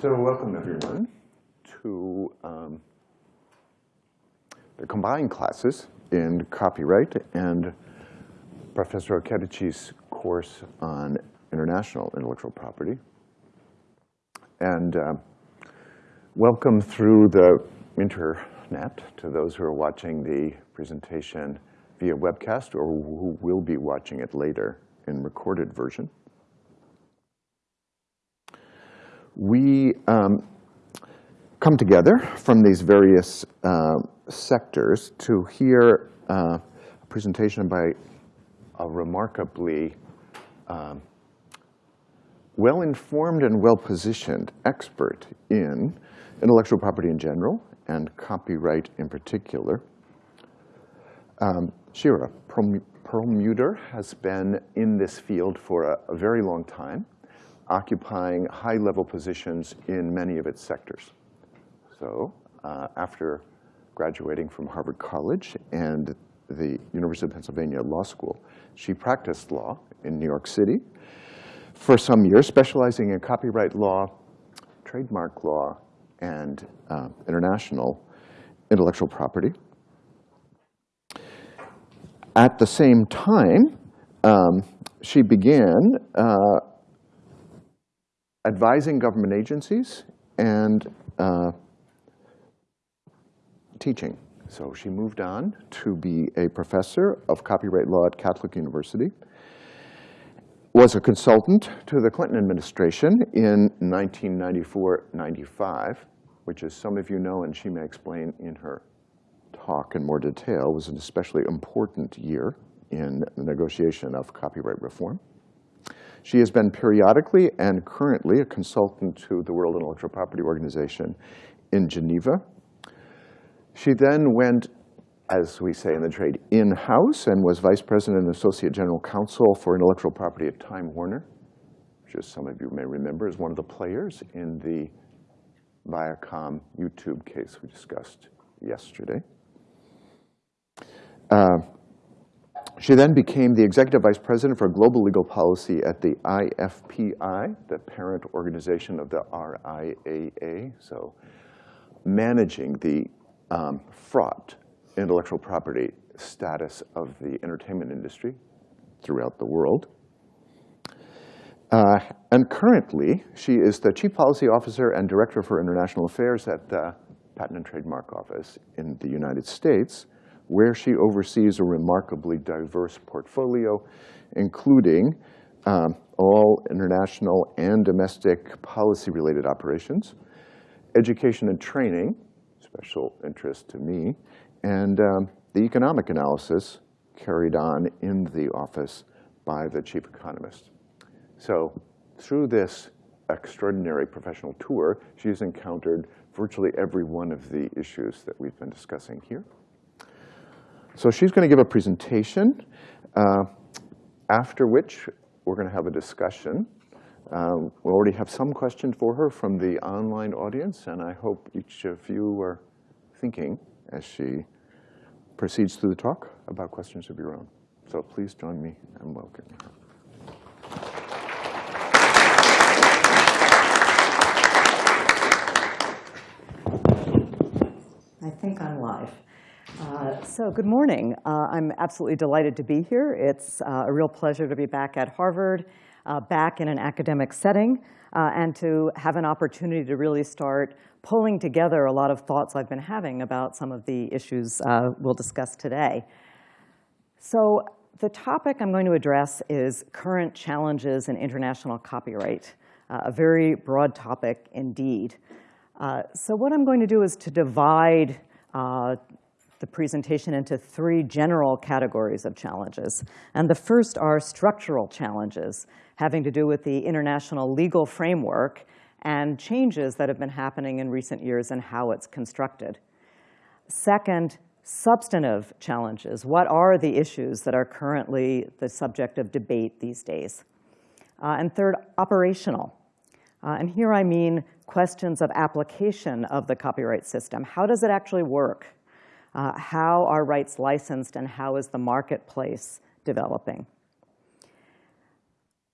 So welcome everyone to um, the combined classes in copyright and Professor Okediji's course on international intellectual property. And uh, welcome through the internet to those who are watching the presentation via webcast or who will be watching it later in recorded version. We um, come together from these various uh, sectors to hear uh, a presentation by a remarkably um, well-informed and well-positioned expert in intellectual property in general and copyright in particular. Um, Shira Perlmutter has been in this field for a, a very long time occupying high-level positions in many of its sectors. So uh, after graduating from Harvard College and the University of Pennsylvania Law School, she practiced law in New York City for some years, specializing in copyright law, trademark law, and uh, international intellectual property. At the same time, um, she began uh, advising government agencies and uh, teaching. So she moved on to be a professor of copyright law at Catholic University, was a consultant to the Clinton administration in 1994-95, which as some of you know, and she may explain in her talk in more detail, was an especially important year in the negotiation of copyright reform. She has been periodically and currently a consultant to the World Intellectual Property Organization in Geneva. She then went, as we say in the trade, in-house and was vice president and associate general counsel for intellectual property at Time Warner, which as some of you may remember is one of the players in the Viacom YouTube case we discussed yesterday. Uh, she then became the executive vice president for global legal policy at the IFPI, the parent organization of the RIAA. So managing the um, fraught intellectual property status of the entertainment industry throughout the world. Uh, and currently, she is the chief policy officer and director for international affairs at the Patent and Trademark Office in the United States, where she oversees a remarkably diverse portfolio, including um, all international and domestic policy-related operations, education and training, special interest to me, and um, the economic analysis carried on in the office by the chief economist. So through this extraordinary professional tour, she's encountered virtually every one of the issues that we've been discussing here. So she's going to give a presentation, uh, after which we're going to have a discussion. Um, we already have some questions for her from the online audience, and I hope each of you are thinking as she proceeds through the talk about questions of your own. So please join me and welcome her. I think I'm live. Uh, so good morning. Uh, I'm absolutely delighted to be here. It's uh, a real pleasure to be back at Harvard, uh, back in an academic setting, uh, and to have an opportunity to really start pulling together a lot of thoughts I've been having about some of the issues we'll discuss today. So the topic I'm going to address is current challenges in international copyright, a very broad topic indeed. so what I'm going to do is to divide the presentation into three general categories of challenges. And the first are structural challenges, having to do with the international legal framework and changes that have been happening in recent years and how it's constructed. Second, substantive challenges. What are the issues that are currently the subject of debate these days? Uh, and third, operational. Uh, and here I mean questions of application of the copyright system. How does it actually work? Uh, how are rights licensed and how is the marketplace developing?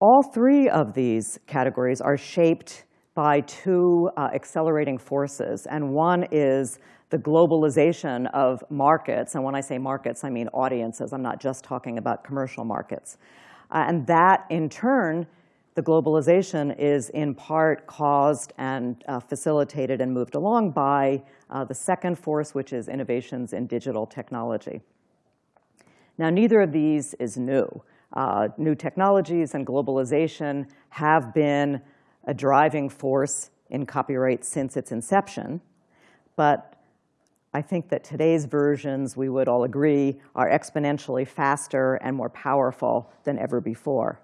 All three of these categories are shaped by two uh, accelerating forces. And one is the globalization of markets. And when I say markets, I mean audiences. I'm not just talking about commercial markets. Uh, and that, in turn, the globalization is in part caused and uh, facilitated and moved along by uh, the second force, which is innovations in digital technology. Now, neither of these is new. Uh, new technologies and globalization have been a driving force in copyright since its inception. But I think that today's versions, we would all agree, are exponentially faster and more powerful than ever before.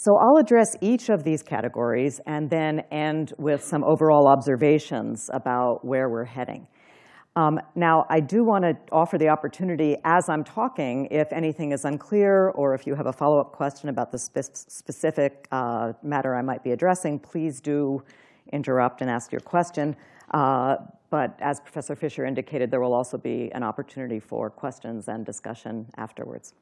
So I'll address each of these categories and then end with some overall observations about where we're heading. Um, now, I do want to offer the opportunity as I'm talking, if anything is unclear or if you have a follow-up question about the spe specific uh, matter I might be addressing, please do interrupt and ask your question. Uh, but as Professor Fisher indicated, there will also be an opportunity for questions and discussion afterwards.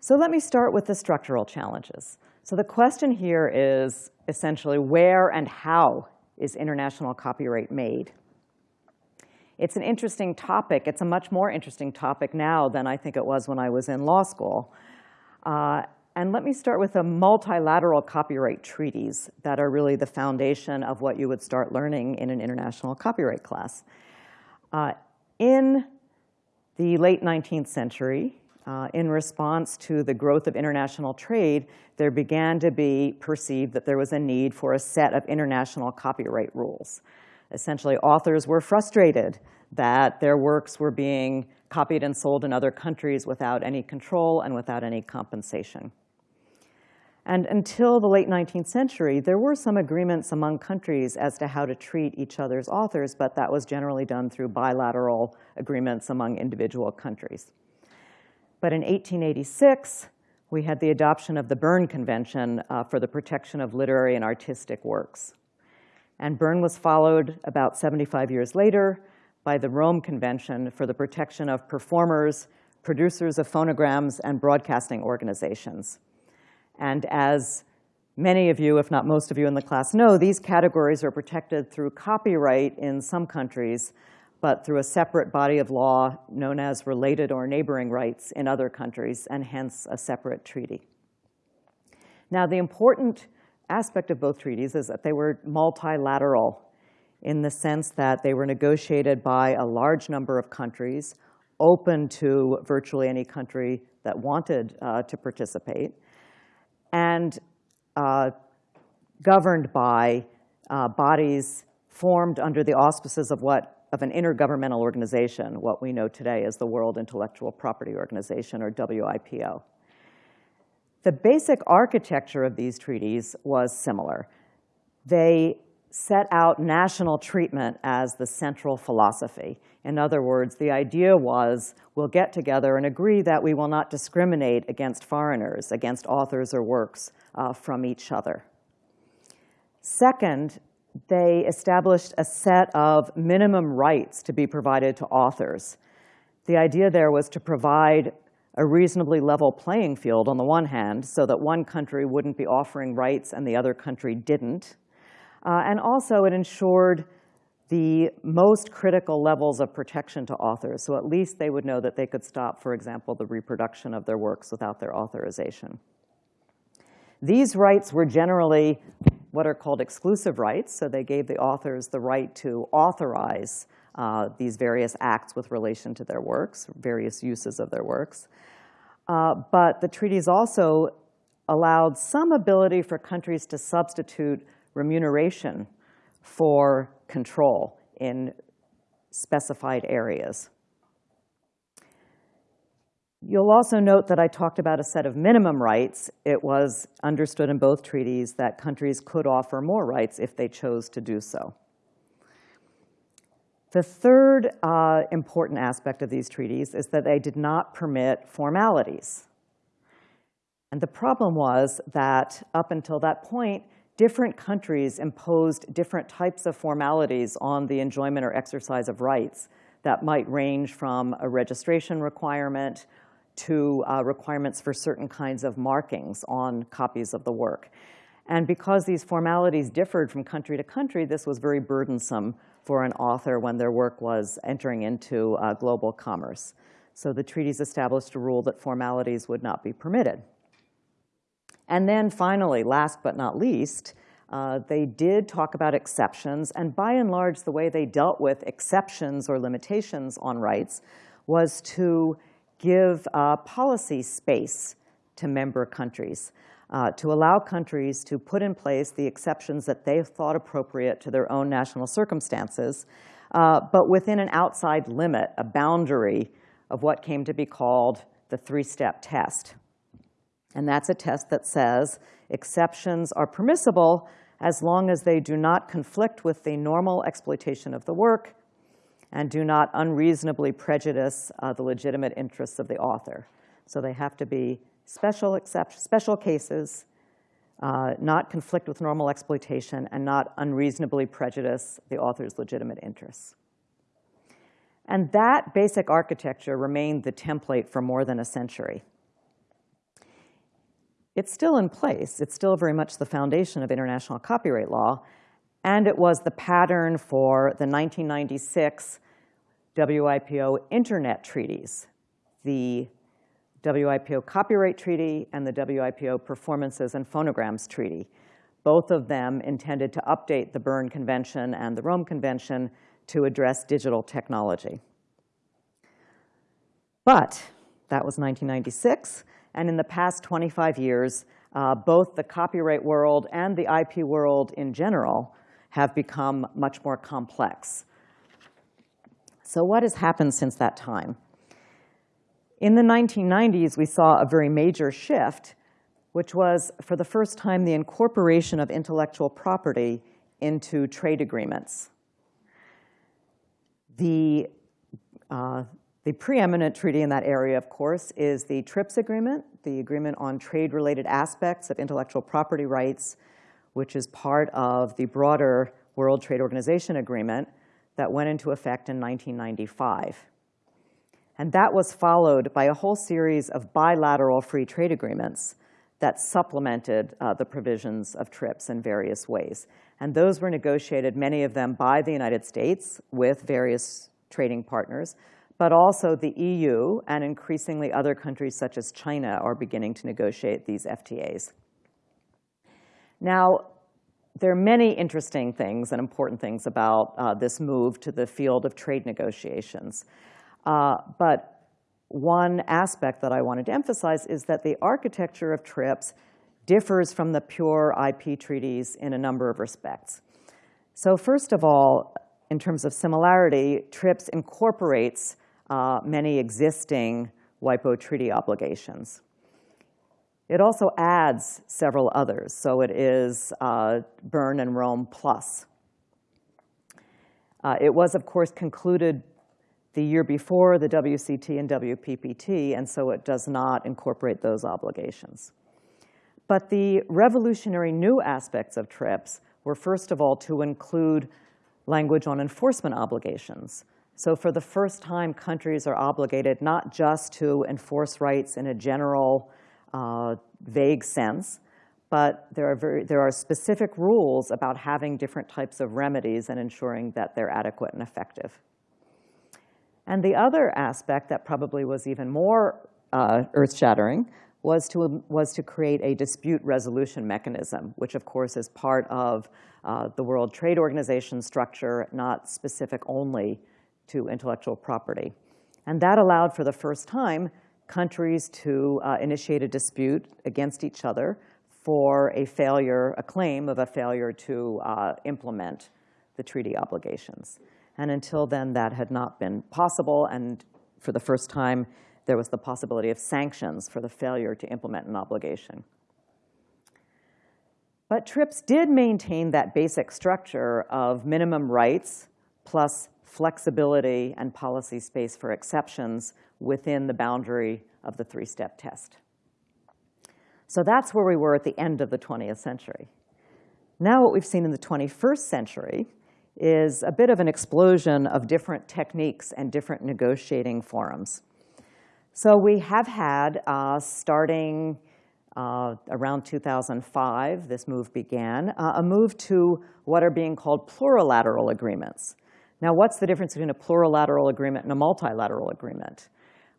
So let me start with the structural challenges. So the question here is essentially where and how is international copyright made? It's an interesting topic. It's a much more interesting topic now than I think it was when I was in law school. Uh, and let me start with the multilateral copyright treaties that are really the foundation of what you would start learning in an international copyright class. Uh, in the late 19th century, uh, in response to the growth of international trade, there began to be perceived that there was a need for a set of international copyright rules. Essentially, authors were frustrated that their works were being copied and sold in other countries without any control and without any compensation. And until the late 19th century, there were some agreements among countries as to how to treat each other's authors, but that was generally done through bilateral agreements among individual countries. But in 1886, we had the adoption of the Berne Convention uh, for the protection of literary and artistic works. And Berne was followed about 75 years later by the Rome Convention for the protection of performers, producers of phonograms, and broadcasting organizations. And as many of you, if not most of you in the class know, these categories are protected through copyright in some countries, but through a separate body of law known as related or neighboring rights in other countries, and hence a separate treaty. Now, the important aspect of both treaties is that they were multilateral in the sense that they were negotiated by a large number of countries, open to virtually any country that wanted uh, to participate, and uh, governed by uh, bodies formed under the auspices of what of an intergovernmental organization, what we know today as the World Intellectual Property Organization, or WIPO. The basic architecture of these treaties was similar. They set out national treatment as the central philosophy. In other words, the idea was we'll get together and agree that we will not discriminate against foreigners, against authors or works uh, from each other. Second, they established a set of minimum rights to be provided to authors. The idea there was to provide a reasonably level playing field on the one hand so that one country wouldn't be offering rights and the other country didn't. Uh, and also it ensured the most critical levels of protection to authors. So at least they would know that they could stop, for example, the reproduction of their works without their authorization. These rights were generally what are called exclusive rights. So they gave the authors the right to authorize uh, these various acts with relation to their works, various uses of their works. Uh, but the treaties also allowed some ability for countries to substitute remuneration for control in specified areas. You'll also note that I talked about a set of minimum rights. It was understood in both treaties that countries could offer more rights if they chose to do so. The third uh, important aspect of these treaties is that they did not permit formalities. And the problem was that up until that point, different countries imposed different types of formalities on the enjoyment or exercise of rights that might range from a registration requirement to uh, requirements for certain kinds of markings on copies of the work. And because these formalities differed from country to country, this was very burdensome for an author when their work was entering into uh, global commerce. So the treaties established a rule that formalities would not be permitted. And then finally, last but not least, uh, they did talk about exceptions, and by and large, the way they dealt with exceptions or limitations on rights was to give uh, policy space to member countries, uh, to allow countries to put in place the exceptions that they thought appropriate to their own national circumstances, uh, but within an outside limit, a boundary of what came to be called the three-step test. And that's a test that says exceptions are permissible as long as they do not conflict with the normal exploitation of the work and do not unreasonably prejudice uh, the legitimate interests of the author. So they have to be special, except, special cases, uh, not conflict with normal exploitation, and not unreasonably prejudice the author's legitimate interests. And that basic architecture remained the template for more than a century. It's still in place. It's still very much the foundation of international copyright law. And it was the pattern for the 1996 WIPO Internet treaties, the WIPO Copyright Treaty and the WIPO Performances and Phonograms Treaty. Both of them intended to update the Berne Convention and the Rome Convention to address digital technology. But that was 1996. And in the past 25 years, uh, both the copyright world and the IP world in general have become much more complex. So what has happened since that time? In the 1990s, we saw a very major shift, which was, for the first time, the incorporation of intellectual property into trade agreements. The, uh, the preeminent treaty in that area, of course, is the TRIPS agreement, the agreement on trade-related aspects of intellectual property rights, which is part of the broader World Trade Organization agreement that went into effect in 1995. And that was followed by a whole series of bilateral free trade agreements that supplemented uh, the provisions of TRIPS in various ways. And those were negotiated, many of them by the United States with various trading partners, but also the EU and increasingly other countries such as China are beginning to negotiate these FTAs. Now, there are many interesting things and important things about uh, this move to the field of trade negotiations. Uh, but one aspect that I wanted to emphasize is that the architecture of TRIPS differs from the pure IP treaties in a number of respects. So first of all, in terms of similarity, TRIPS incorporates uh, many existing WIPO treaty obligations. It also adds several others, so it is uh, Berne and Rome plus. Uh, it was, of course, concluded the year before the WCT and WPPT, and so it does not incorporate those obligations. But the revolutionary new aspects of TRIPS were, first of all, to include language on enforcement obligations. So for the first time, countries are obligated not just to enforce rights in a general, uh, vague sense, but there are, very, there are specific rules about having different types of remedies and ensuring that they're adequate and effective. And the other aspect that probably was even more uh, earth-shattering was to, was to create a dispute resolution mechanism, which of course is part of uh, the World Trade Organization structure, not specific only to intellectual property. And that allowed for the first time countries to uh, initiate a dispute against each other for a failure, a claim of a failure to uh, implement the treaty obligations. And until then, that had not been possible. And for the first time, there was the possibility of sanctions for the failure to implement an obligation. But TRIPS did maintain that basic structure of minimum rights plus flexibility and policy space for exceptions within the boundary of the three-step test. So that's where we were at the end of the 20th century. Now what we've seen in the 21st century is a bit of an explosion of different techniques and different negotiating forums. So we have had, uh, starting uh, around 2005, this move began, uh, a move to what are being called plurilateral agreements. Now, what's the difference between a plurilateral agreement and a multilateral agreement?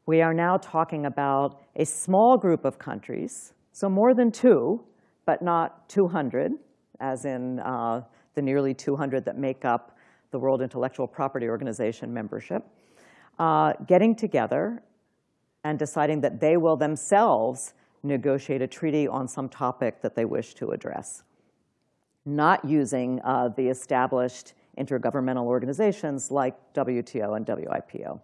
We are now talking about a small group of countries, so more than two, but not 200, as in uh, the nearly 200 that make up the World Intellectual Property Organization membership, uh, getting together and deciding that they will themselves negotiate a treaty on some topic that they wish to address, not using uh, the established intergovernmental organizations like WTO and WIPO.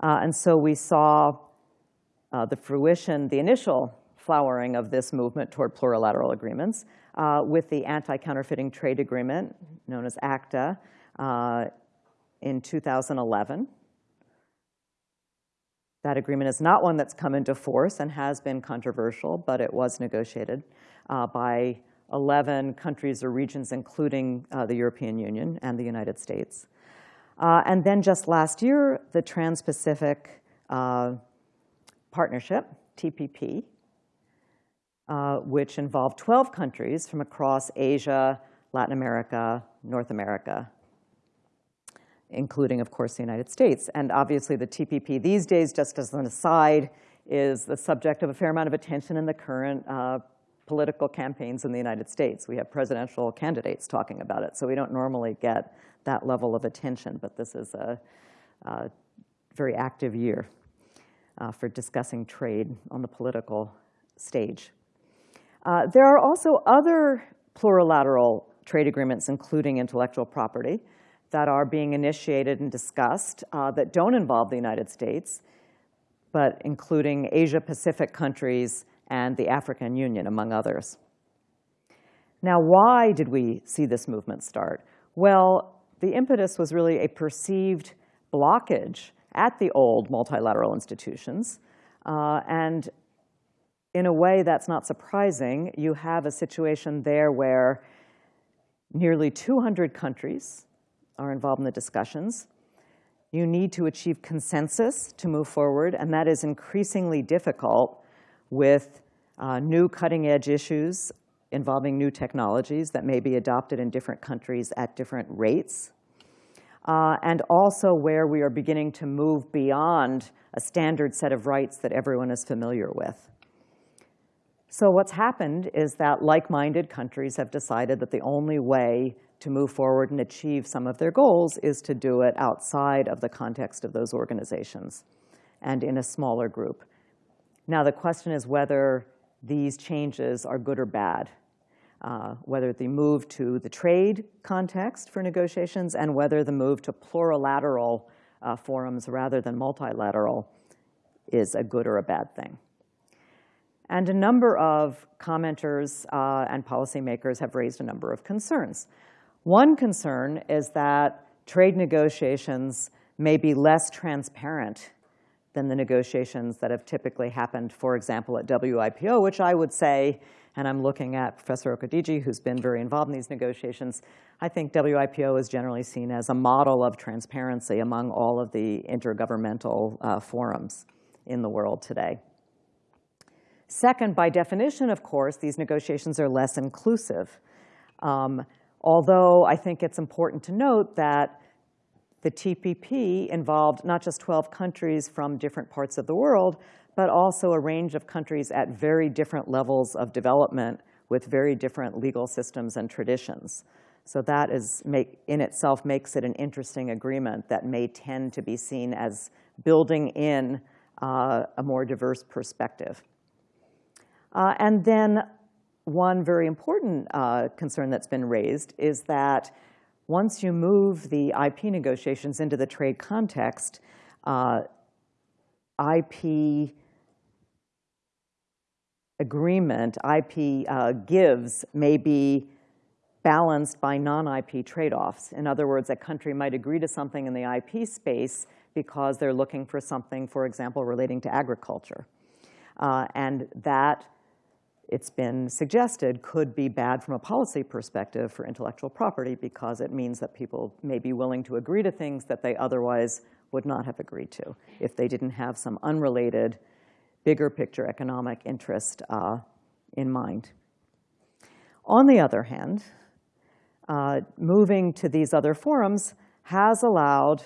Uh, and so we saw uh, the fruition, the initial flowering of this movement toward plurilateral agreements uh, with the Anti-Counterfeiting Trade Agreement, known as ACTA, uh, in 2011. That agreement is not one that's come into force and has been controversial, but it was negotiated uh, by 11 countries or regions, including uh, the European Union and the United States. Uh, and then just last year, the Trans-Pacific uh, Partnership, TPP, uh, which involved 12 countries from across Asia, Latin America, North America, including, of course, the United States. And obviously, the TPP these days, just as an aside, is the subject of a fair amount of attention in the current uh, political campaigns in the United States. We have presidential candidates talking about it, so we don't normally get that level of attention, but this is a, a very active year uh, for discussing trade on the political stage. Uh, there are also other plurilateral trade agreements, including intellectual property, that are being initiated and discussed uh, that don't involve the United States, but including Asia-Pacific countries and the African Union, among others. Now, why did we see this movement start? Well, the impetus was really a perceived blockage at the old multilateral institutions. Uh, and in a way that's not surprising, you have a situation there where nearly 200 countries are involved in the discussions. You need to achieve consensus to move forward, and that is increasingly difficult with uh, new cutting-edge issues involving new technologies that may be adopted in different countries at different rates, uh, and also where we are beginning to move beyond a standard set of rights that everyone is familiar with. So what's happened is that like-minded countries have decided that the only way to move forward and achieve some of their goals is to do it outside of the context of those organizations and in a smaller group. Now, the question is whether these changes are good or bad, uh, whether the move to the trade context for negotiations and whether the move to plurilateral uh, forums rather than multilateral is a good or a bad thing. And a number of commenters uh, and policymakers have raised a number of concerns. One concern is that trade negotiations may be less transparent than the negotiations that have typically happened, for example, at WIPO, which I would say, and I'm looking at Professor Okediji, who's been very involved in these negotiations, I think WIPO is generally seen as a model of transparency among all of the intergovernmental uh, forums in the world today. Second, by definition, of course, these negotiations are less inclusive. Um, although I think it's important to note that the TPP involved not just 12 countries from different parts of the world, but also a range of countries at very different levels of development with very different legal systems and traditions. So that is make, in itself makes it an interesting agreement that may tend to be seen as building in uh, a more diverse perspective. Uh, and then one very important uh, concern that's been raised is that once you move the IP negotiations into the trade context, uh, IP agreement, IP uh, gives may be balanced by non-IP trade-offs. In other words, a country might agree to something in the IP space because they're looking for something, for example, relating to agriculture. Uh, and that it's been suggested could be bad from a policy perspective for intellectual property because it means that people may be willing to agree to things that they otherwise would not have agreed to if they didn't have some unrelated bigger picture economic interest uh, in mind. On the other hand, uh, moving to these other forums has allowed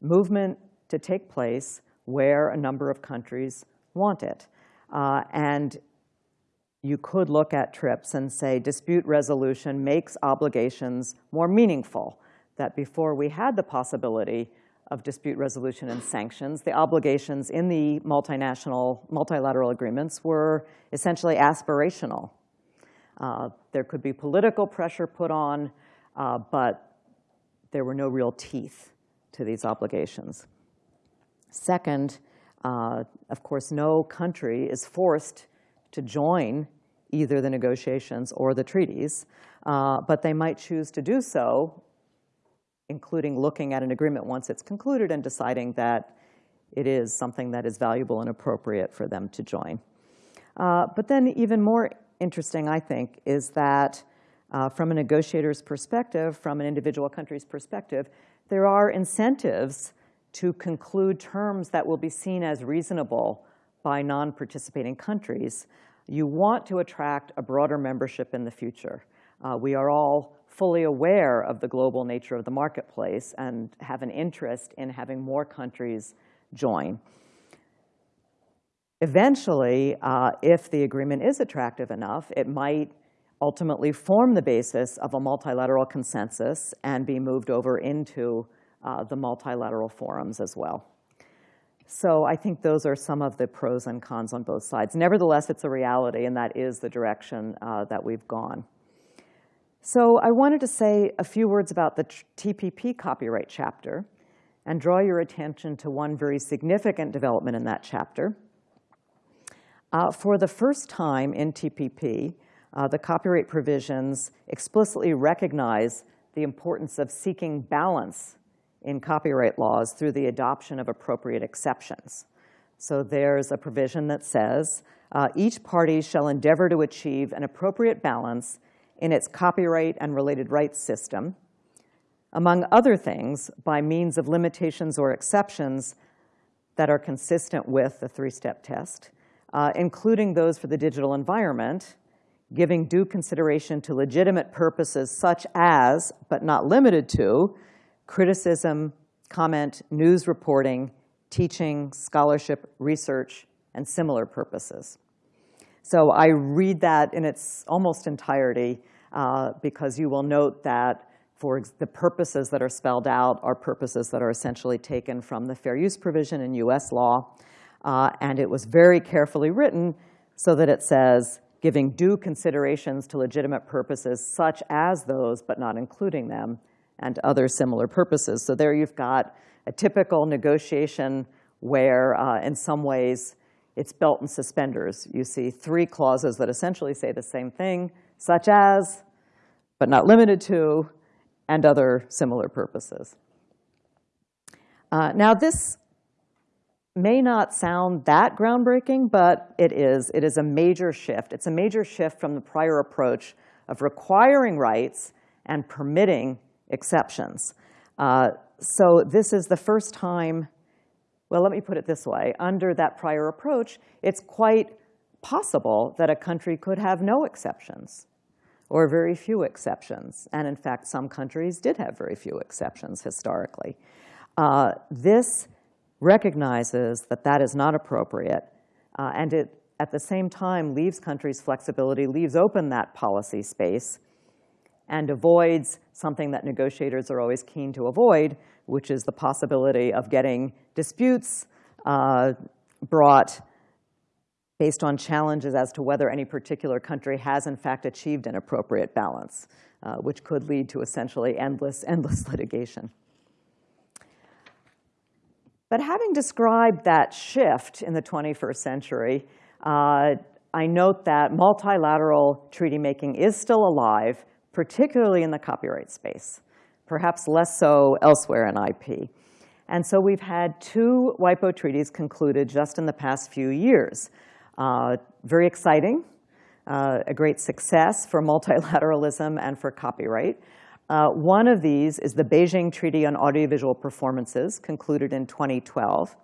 movement to take place where a number of countries want it. Uh, and you could look at TRIPS and say dispute resolution makes obligations more meaningful, that before we had the possibility of dispute resolution and sanctions, the obligations in the multinational, multilateral agreements were essentially aspirational. Uh, there could be political pressure put on, uh, but there were no real teeth to these obligations. Second, uh, of course, no country is forced to join either the negotiations or the treaties, uh, but they might choose to do so, including looking at an agreement once it's concluded and deciding that it is something that is valuable and appropriate for them to join. Uh, but then even more interesting, I think, is that uh, from a negotiator's perspective, from an individual country's perspective, there are incentives to conclude terms that will be seen as reasonable by non-participating countries. You want to attract a broader membership in the future. Uh, we are all fully aware of the global nature of the marketplace and have an interest in having more countries join. Eventually, uh, if the agreement is attractive enough, it might ultimately form the basis of a multilateral consensus and be moved over into uh, the multilateral forums as well. So I think those are some of the pros and cons on both sides. Nevertheless, it's a reality, and that is the direction uh, that we've gone. So I wanted to say a few words about the TPP copyright chapter and draw your attention to one very significant development in that chapter. Uh, for the first time in TPP, uh, the copyright provisions explicitly recognize the importance of seeking balance in copyright laws through the adoption of appropriate exceptions. So there's a provision that says, uh, each party shall endeavor to achieve an appropriate balance in its copyright and related rights system, among other things, by means of limitations or exceptions that are consistent with the three-step test, uh, including those for the digital environment, giving due consideration to legitimate purposes such as, but not limited to, criticism, comment, news reporting, teaching, scholarship, research, and similar purposes. So I read that in its almost entirety uh, because you will note that for the purposes that are spelled out are purposes that are essentially taken from the fair use provision in US law. Uh, and it was very carefully written so that it says, giving due considerations to legitimate purposes such as those, but not including them, and other similar purposes. So there you've got a typical negotiation where, uh, in some ways, it's belt and suspenders. You see three clauses that essentially say the same thing, such as, but not limited to, and other similar purposes. Uh, now, this may not sound that groundbreaking, but it is. It is a major shift. It's a major shift from the prior approach of requiring rights and permitting exceptions. Uh, so this is the first time, well, let me put it this way. Under that prior approach, it's quite possible that a country could have no exceptions or very few exceptions. And in fact, some countries did have very few exceptions historically. Uh, this recognizes that that is not appropriate, uh, and it, at the same time, leaves countries flexibility, leaves open that policy space, and avoids something that negotiators are always keen to avoid, which is the possibility of getting disputes uh, brought based on challenges as to whether any particular country has in fact achieved an appropriate balance, uh, which could lead to essentially endless, endless litigation. But having described that shift in the 21st century, uh, I note that multilateral treaty making is still alive particularly in the copyright space, perhaps less so elsewhere in IP. And so we've had two WIPO treaties concluded just in the past few years. Uh, very exciting, uh, a great success for multilateralism and for copyright. Uh, one of these is the Beijing Treaty on Audiovisual Performances, concluded in 2012.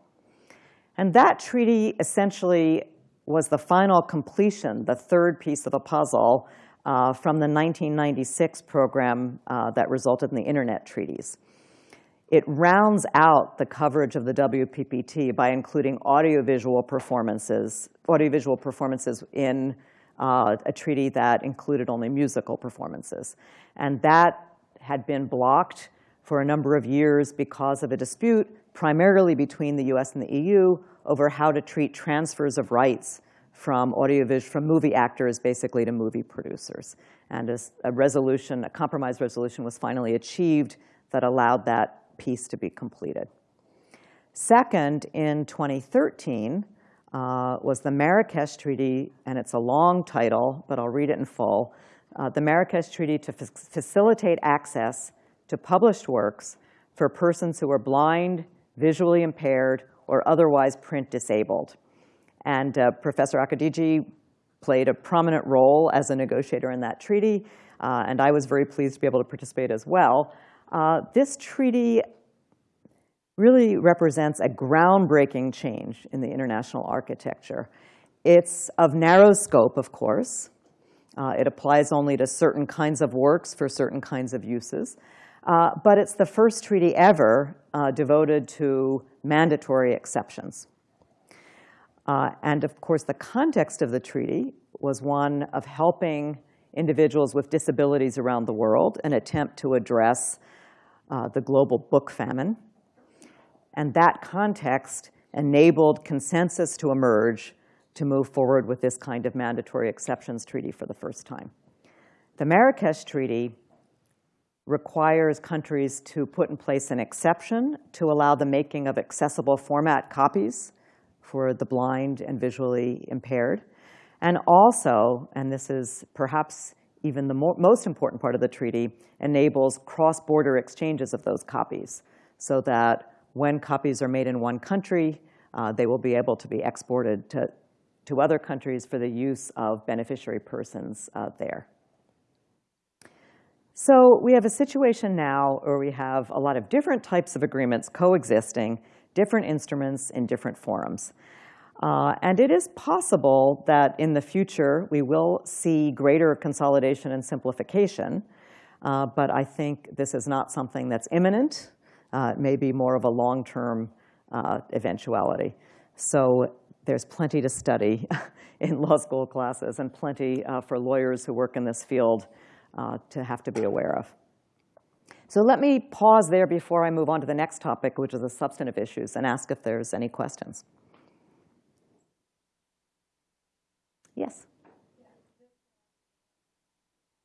And that treaty essentially was the final completion, the third piece of the puzzle uh, from the 1996 program uh, that resulted in the Internet treaties. It rounds out the coverage of the WPPT by including audiovisual performances, audiovisual performances in uh, a treaty that included only musical performances. And that had been blocked for a number of years because of a dispute primarily between the US and the EU over how to treat transfers of rights from audiovisual, from movie actors basically to movie producers. And a, resolution, a compromise resolution was finally achieved that allowed that piece to be completed. Second, in 2013, uh, was the Marrakesh Treaty, and it's a long title, but I'll read it in full. Uh, the Marrakesh Treaty to facilitate access to published works for persons who are blind, visually impaired, or otherwise print disabled. And uh, Professor Okediji played a prominent role as a negotiator in that treaty, uh, and I was very pleased to be able to participate as well. Uh, this treaty really represents a groundbreaking change in the international architecture. It's of narrow scope, of course. Uh, it applies only to certain kinds of works for certain kinds of uses. Uh, but it's the first treaty ever uh, devoted to mandatory exceptions. Uh, and of course, the context of the treaty was one of helping individuals with disabilities around the world, an attempt to address uh, the global book famine. And that context enabled consensus to emerge to move forward with this kind of mandatory exceptions treaty for the first time. The Marrakesh Treaty requires countries to put in place an exception to allow the making of accessible format copies for the blind and visually impaired. And also, and this is perhaps even the most important part of the treaty, enables cross-border exchanges of those copies so that when copies are made in one country, uh, they will be able to be exported to, to other countries for the use of beneficiary persons uh, there. So we have a situation now where we have a lot of different types of agreements coexisting, different instruments in different forums. Uh, and it is possible that in the future we will see greater consolidation and simplification, uh, but I think this is not something that's imminent. Uh, it may be more of a long-term uh, eventuality. So there's plenty to study in law school classes and plenty uh, for lawyers who work in this field uh, to have to be aware of. So let me pause there before I move on to the next topic, which is the substantive issues, and ask if there's any questions. Yes?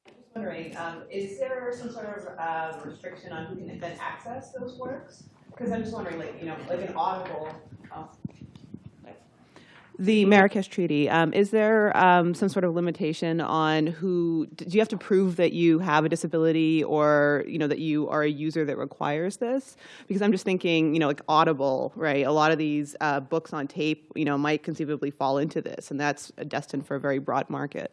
I'm just wondering, um, is there some sort of uh, restriction on who can then access those works? Because I'm just wondering, like, you know, like an Audible, oh, the Marrakesh Treaty, um, is there um, some sort of limitation on who, do you have to prove that you have a disability or, you know, that you are a user that requires this? Because I'm just thinking, you know, like Audible, right? A lot of these uh, books on tape, you know, might conceivably fall into this, and that's destined for a very broad market.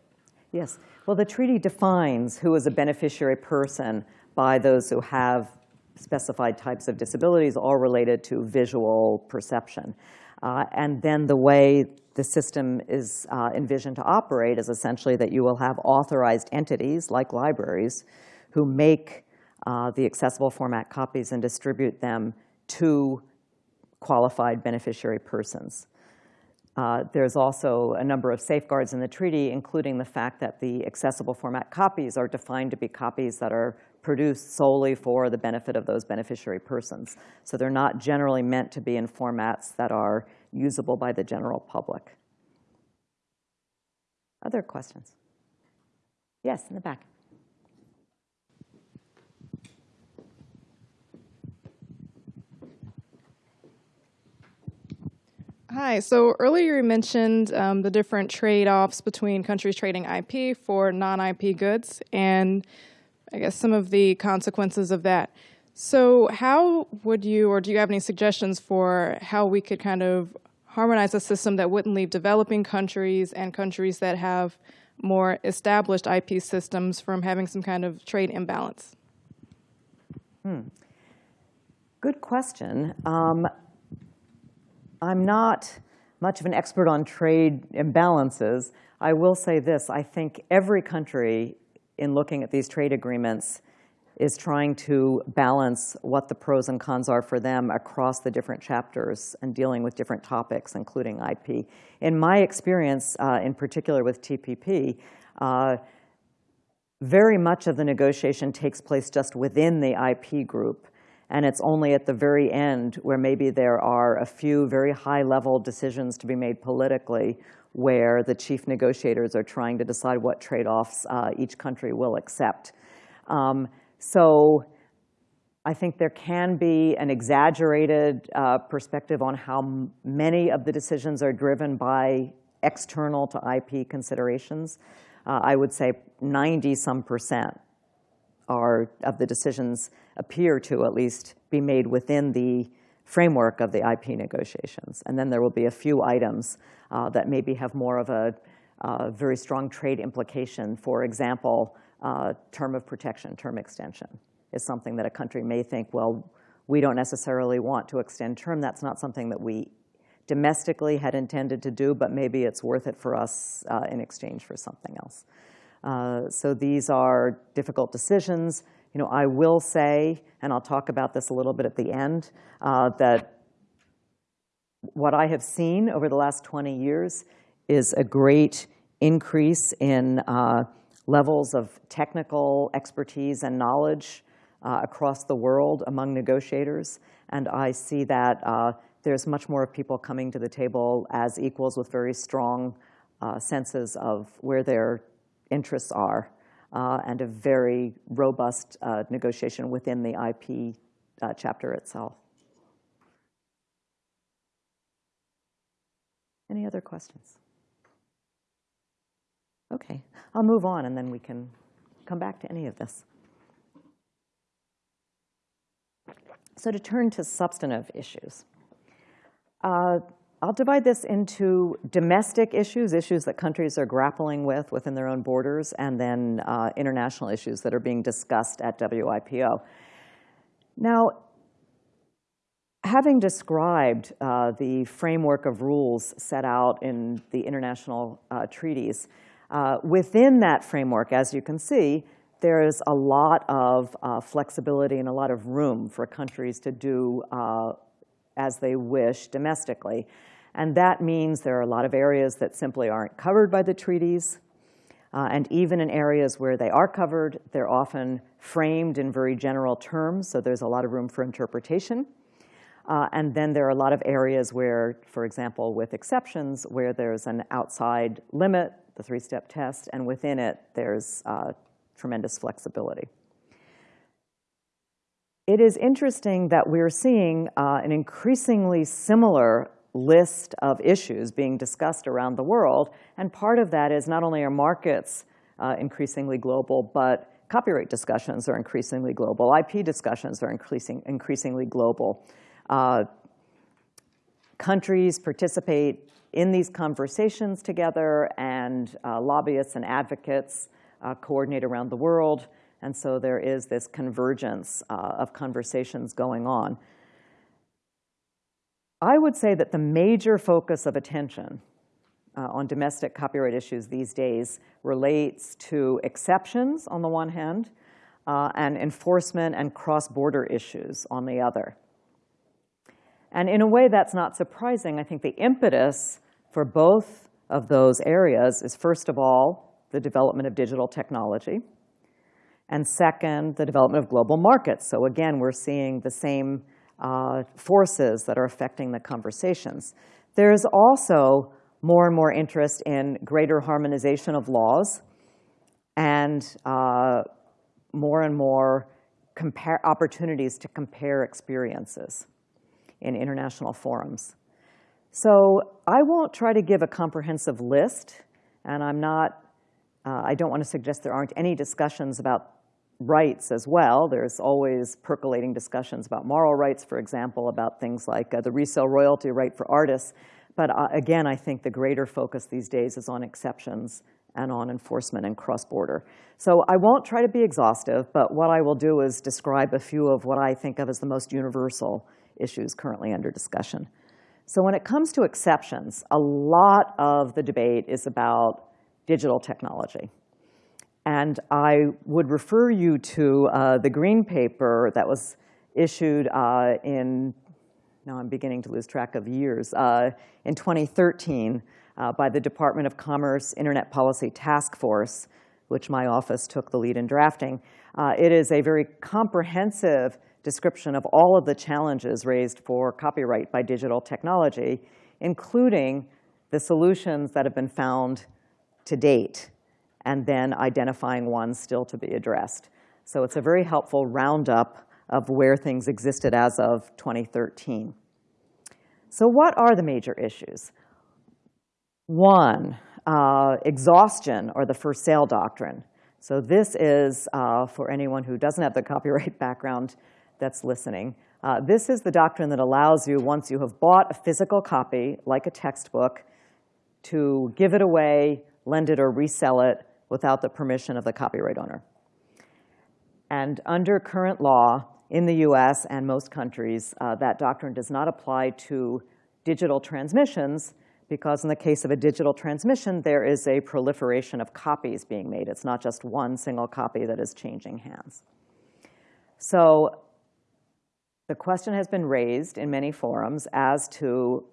Yes. Well, the treaty defines who is a beneficiary person by those who have specified types of disabilities, all related to visual perception. Uh, and then the way the system is uh, envisioned to operate is essentially that you will have authorized entities like libraries who make uh, the accessible format copies and distribute them to qualified beneficiary persons. Uh, there's also a number of safeguards in the treaty, including the fact that the accessible format copies are defined to be copies that are produced solely for the benefit of those beneficiary persons. So they're not generally meant to be in formats that are usable by the general public. Other questions? Yes, in the back. Hi, so earlier you mentioned um, the different trade-offs between countries trading IP for non-IP goods and I guess some of the consequences of that. So how would you, or do you have any suggestions for how we could kind of harmonize a system that wouldn't leave developing countries and countries that have more established IP systems from having some kind of trade imbalance? Hmm. Good question. Um, I'm not much of an expert on trade imbalances, I will say this. I think every country, in looking at these trade agreements, is trying to balance what the pros and cons are for them across the different chapters and dealing with different topics, including IP. In my experience, uh, in particular with TPP, uh, very much of the negotiation takes place just within the IP group. And it's only at the very end where maybe there are a few very high-level decisions to be made politically where the chief negotiators are trying to decide what trade-offs uh, each country will accept. Um, so I think there can be an exaggerated uh, perspective on how many of the decisions are driven by external to IP considerations. Uh, I would say 90 some percent are of the decisions appear to at least be made within the framework of the IP negotiations. And then there will be a few items uh, that maybe have more of a uh, very strong trade implication. For example, uh, term of protection, term extension is something that a country may think, well, we don't necessarily want to extend term. That's not something that we domestically had intended to do, but maybe it's worth it for us uh, in exchange for something else. Uh, so these are difficult decisions. You know, I will say, and I'll talk about this a little bit at the end, uh, that what I have seen over the last 20 years is a great increase in uh, levels of technical expertise and knowledge uh, across the world among negotiators. And I see that uh, there's much more people coming to the table as equals with very strong uh, senses of where their interests are uh, and a very robust uh, negotiation within the IP uh, chapter itself. Any other questions? Okay, I'll move on and then we can come back to any of this. So to turn to substantive issues. Uh, I'll divide this into domestic issues, issues that countries are grappling with within their own borders, and then uh, international issues that are being discussed at WIPO. Now, having described uh, the framework of rules set out in the international uh, treaties, uh, within that framework, as you can see, there is a lot of uh, flexibility and a lot of room for countries to do as they wish domestically. And that means there are a lot of areas that simply aren't covered by the treaties. Uh, and even in areas where they are covered, they're often framed in very general terms, so there's a lot of room for interpretation. Uh, and then there are a lot of areas where, for example, with exceptions, where there's an outside limit, the three-step test, and within it, there's uh, tremendous flexibility. It is interesting that we're seeing uh, an increasingly similar list of issues being discussed around the world. And part of that is not only are markets uh, increasingly global, but copyright discussions are increasingly global. IP discussions are increasing, increasingly global. Uh, countries participate in these conversations together, and uh, lobbyists and advocates uh, coordinate around the world. And so there is this convergence uh, of conversations going on. I would say that the major focus of attention uh, on domestic copyright issues these days relates to exceptions on the one hand uh, and enforcement and cross-border issues on the other. And in a way that's not surprising. I think the impetus for both of those areas is first of all the development of digital technology and second, the development of global markets. So again, we're seeing the same uh, forces that are affecting the conversations. There's also more and more interest in greater harmonization of laws and uh, more and more opportunities to compare experiences in international forums. So I won't try to give a comprehensive list, and I'm not, uh, I don't want to suggest there aren't any discussions about rights as well. There's always percolating discussions about moral rights, for example, about things like uh, the resale royalty right for artists. But uh, again, I think the greater focus these days is on exceptions and on enforcement and cross-border. So I won't try to be exhaustive, but what I will do is describe a few of what I think of as the most universal issues currently under discussion. So when it comes to exceptions, a lot of the debate is about digital technology. And I would refer you to uh, the green paper that was issued uh, in, now I'm beginning to lose track of years, uh, in 2013 uh, by the Department of Commerce Internet Policy Task Force, which my office took the lead in drafting. Uh, it is a very comprehensive description of all of the challenges raised for copyright by digital technology, including the solutions that have been found to date, and then identifying ones still to be addressed. So it's a very helpful roundup of where things existed as of 2013. So what are the major issues? One, uh, exhaustion or the first sale doctrine. So this is, uh, for anyone who doesn't have the copyright background that's listening, uh, this is the doctrine that allows you, once you have bought a physical copy, like a textbook, to give it away, lend it, or resell it without the permission of the copyright owner. And under current law in the US and most countries, uh, that doctrine does not apply to digital transmissions because in the case of a digital transmission, there is a proliferation of copies being made. It's not just one single copy that is changing hands. So the question has been raised in many forums as to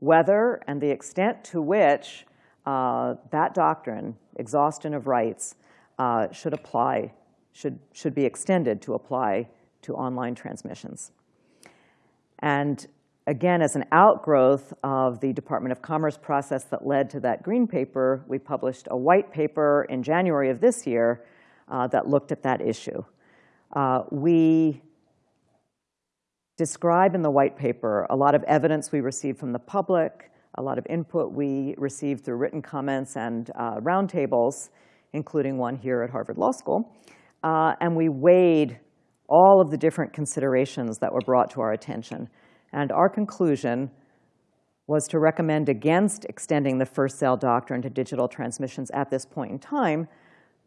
whether and the extent to which uh, that doctrine, exhaustion of rights, uh, should apply, should, should be extended to apply to online transmissions. And again, as an outgrowth of the Department of Commerce process that led to that green paper, we published a white paper in January of this year uh, that looked at that issue. Uh, we describe in the white paper a lot of evidence we received from the public, a lot of input we received through written comments and uh, roundtables, including one here at Harvard Law School. Uh, and we weighed all of the different considerations that were brought to our attention. And our conclusion was to recommend against extending the first sale doctrine to digital transmissions at this point in time,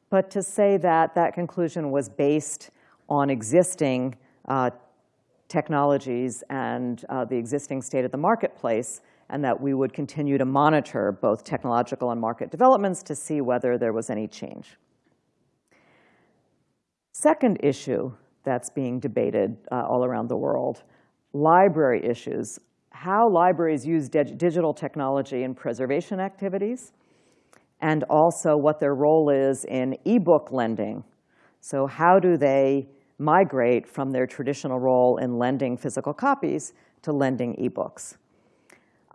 but to say that that conclusion was based on existing uh, technologies and uh, the existing state of the marketplace, and that we would continue to monitor both technological and market developments to see whether there was any change. Second issue that's being debated uh, all around the world, library issues, how libraries use dig digital technology in preservation activities, and also what their role is in e-book lending. So how do they migrate from their traditional role in lending physical copies to lending ebooks.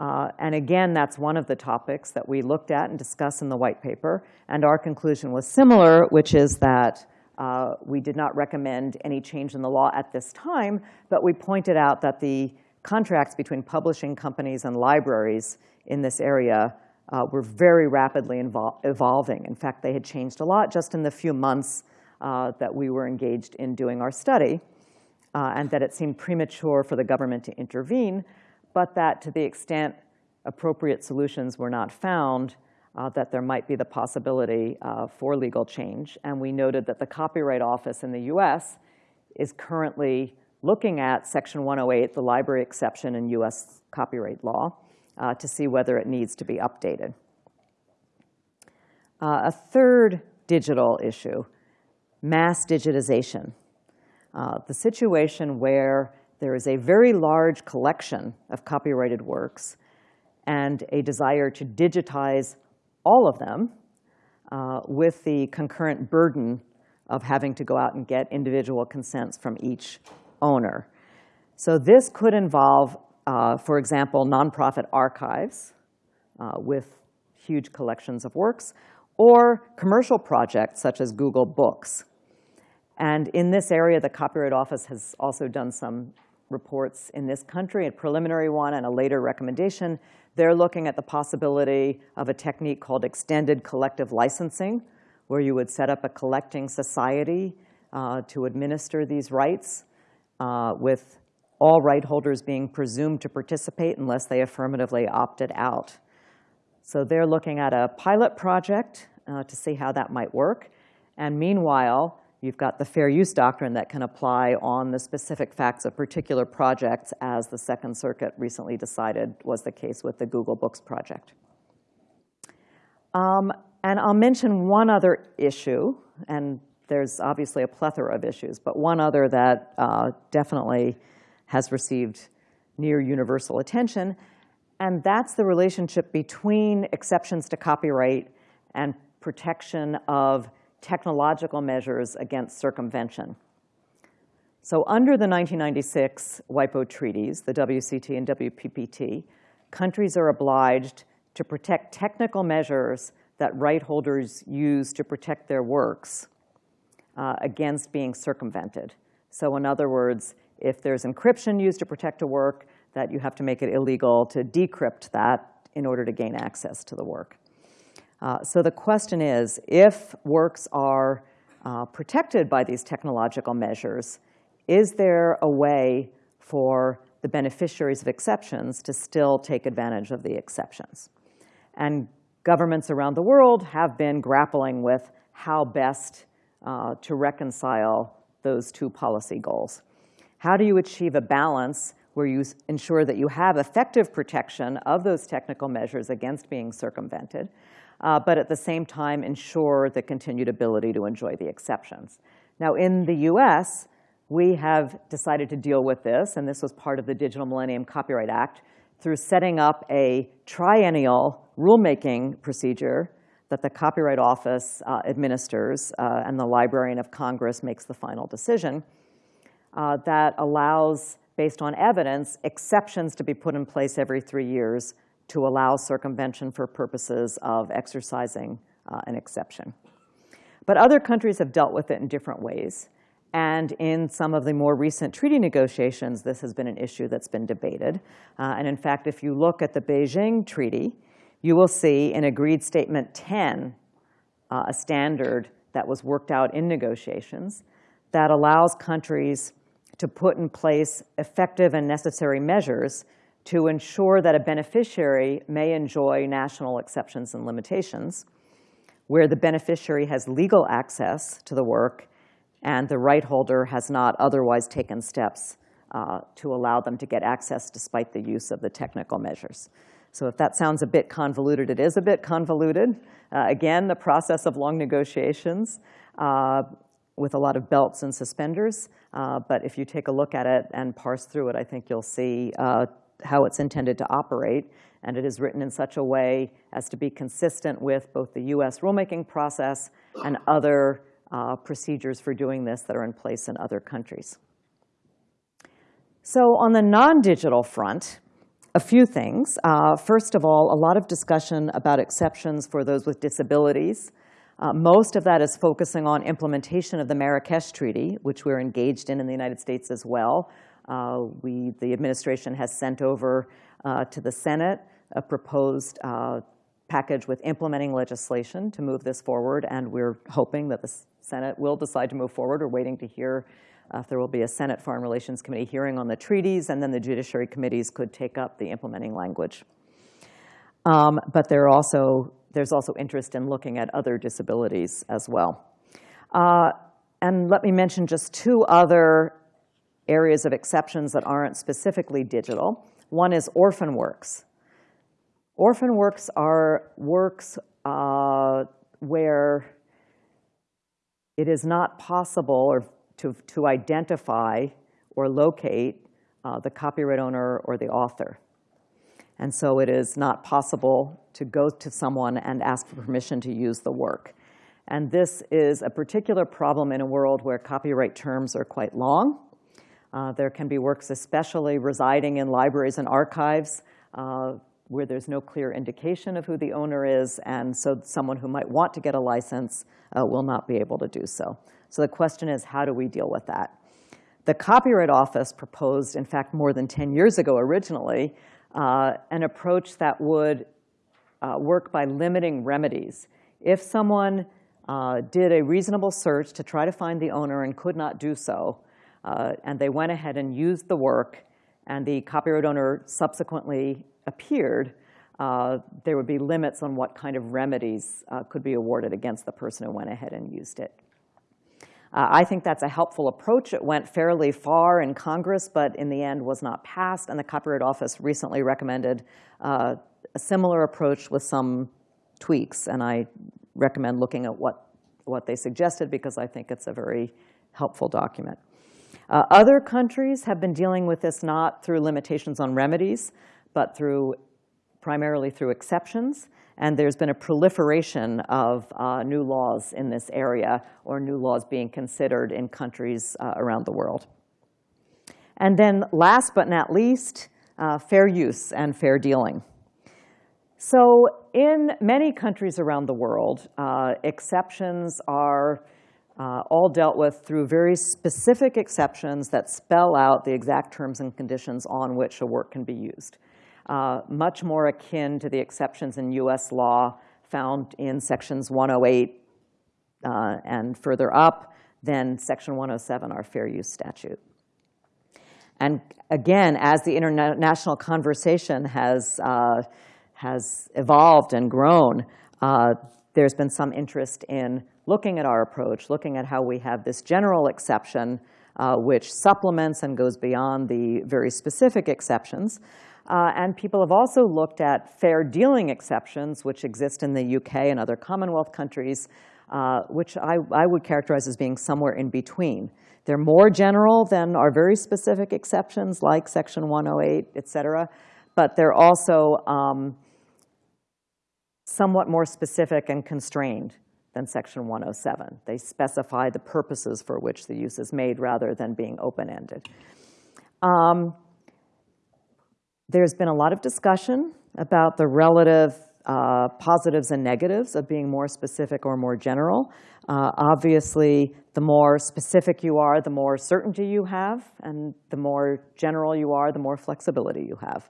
Uh, and again, that's one of the topics that we looked at and discussed in the white paper. And our conclusion was similar, which is that uh, we did not recommend any change in the law at this time, but we pointed out that the contracts between publishing companies and libraries in this area uh, were very rapidly evolving. In fact, they had changed a lot just in the few months uh, that we were engaged in doing our study, uh, and that it seemed premature for the government to intervene, but that to the extent appropriate solutions were not found, uh, that there might be the possibility uh, for legal change. And we noted that the Copyright Office in the US is currently looking at Section 108, the library exception in US copyright law, uh, to see whether it needs to be updated. Uh, a third digital issue mass digitization. Uh, the situation where there is a very large collection of copyrighted works and a desire to digitize all of them uh, with the concurrent burden of having to go out and get individual consents from each owner. So this could involve, uh, for example, nonprofit archives uh, with huge collections of works, or commercial projects such as Google Books. And in this area, the Copyright Office has also done some reports in this country, a preliminary one and a later recommendation. They're looking at the possibility of a technique called extended collective licensing, where you would set up a collecting society uh, to administer these rights, uh, with all right holders being presumed to participate unless they affirmatively opted out. So they're looking at a pilot project uh, to see how that might work. And meanwhile, You've got the fair use doctrine that can apply on the specific facts of particular projects, as the Second Circuit recently decided was the case with the Google Books project. Um, and I'll mention one other issue, and there's obviously a plethora of issues, but one other that uh, definitely has received near universal attention, and that's the relationship between exceptions to copyright and protection of technological measures against circumvention. So under the 1996 WIPO treaties, the WCT and WPPT, countries are obliged to protect technical measures that right holders use to protect their works uh, against being circumvented. So in other words, if there's encryption used to protect a work, that you have to make it illegal to decrypt that in order to gain access to the work. Uh, so the question is, if works are uh, protected by these technological measures, is there a way for the beneficiaries of exceptions to still take advantage of the exceptions? And governments around the world have been grappling with how best uh, to reconcile those two policy goals. How do you achieve a balance where you ensure that you have effective protection of those technical measures against being circumvented, uh, but at the same time ensure the continued ability to enjoy the exceptions? Now, in the US, we have decided to deal with this, and this was part of the Digital Millennium Copyright Act, through setting up a triennial rulemaking procedure that the Copyright Office uh, administers uh, and the Librarian of Congress makes the final decision uh, that allows, based on evidence, exceptions to be put in place every three years to allow circumvention for purposes of exercising uh, an exception. But other countries have dealt with it in different ways. And in some of the more recent treaty negotiations, this has been an issue that's been debated. Uh, and in fact, if you look at the Beijing Treaty, you will see in Agreed Statement 10 uh, a standard that was worked out in negotiations that allows countries to put in place effective and necessary measures to ensure that a beneficiary may enjoy national exceptions and limitations, where the beneficiary has legal access to the work and the right holder has not otherwise taken steps uh, to allow them to get access despite the use of the technical measures. So if that sounds a bit convoluted, it is a bit convoluted. Uh, again, the process of long negotiations uh, with a lot of belts and suspenders. Uh, but if you take a look at it and parse through it, I think you'll see uh, how it's intended to operate. And it is written in such a way as to be consistent with both the US rulemaking process and other uh, procedures for doing this that are in place in other countries. So on the non-digital front, a few things. Uh, first of all, a lot of discussion about exceptions for those with disabilities. Uh, most of that is focusing on implementation of the Marrakesh Treaty, which we're engaged in in the United States as well. Uh, we, the administration has sent over uh, to the Senate a proposed uh, package with implementing legislation to move this forward, and we're hoping that the Senate will decide to move forward. We're waiting to hear if there will be a Senate Foreign Relations Committee hearing on the treaties, and then the judiciary committees could take up the implementing language. Um, but there also, there's also interest in looking at other disabilities as well. Uh, and let me mention just two other areas of exceptions that aren't specifically digital. One is orphan works. Orphan works are works uh, where it is not possible or to, to identify or locate uh, the copyright owner or the author. And so it is not possible to go to someone and ask for permission to use the work. And this is a particular problem in a world where copyright terms are quite long. Uh, there can be works especially residing in libraries and archives uh, where there's no clear indication of who the owner is, and so someone who might want to get a license uh, will not be able to do so. So the question is, how do we deal with that? The Copyright Office proposed, in fact, more than 10 years ago originally, uh, an approach that would uh, work by limiting remedies. If someone uh, did a reasonable search to try to find the owner and could not do so, uh, and they went ahead and used the work, and the copyright owner subsequently appeared, uh, there would be limits on what kind of remedies uh, could be awarded against the person who went ahead and used it. Uh, I think that's a helpful approach. It went fairly far in Congress, but in the end was not passed. And the Copyright Office recently recommended uh, a similar approach with some tweaks. And I recommend looking at what, what they suggested because I think it's a very helpful document. Uh, other countries have been dealing with this not through limitations on remedies, but through primarily through exceptions. And there's been a proliferation of uh, new laws in this area or new laws being considered in countries uh, around the world. And then last but not least, uh, fair use and fair dealing. So in many countries around the world, uh, exceptions are uh, all dealt with through very specific exceptions that spell out the exact terms and conditions on which a work can be used uh, much more akin to the exceptions in US law found in sections 108 uh, and further up than section 107, our fair use statute. And again, as the international conversation has, uh, has evolved and grown, uh, there's been some interest in looking at our approach, looking at how we have this general exception uh, which supplements and goes beyond the very specific exceptions. Uh, and people have also looked at fair dealing exceptions, which exist in the UK and other Commonwealth countries, uh, which I, I, would characterize as being somewhere in between. They're more general than our very specific exceptions, like Section 108, et cetera, but they're also um, somewhat more specific and constrained than Section 107. They specify the purposes for which the use is made rather than being open-ended. Um, there's been a lot of discussion about the relative uh, positives and negatives of being more specific or more general. Uh, obviously, the more specific you are, the more certainty you have, and the more general you are, the more flexibility you have.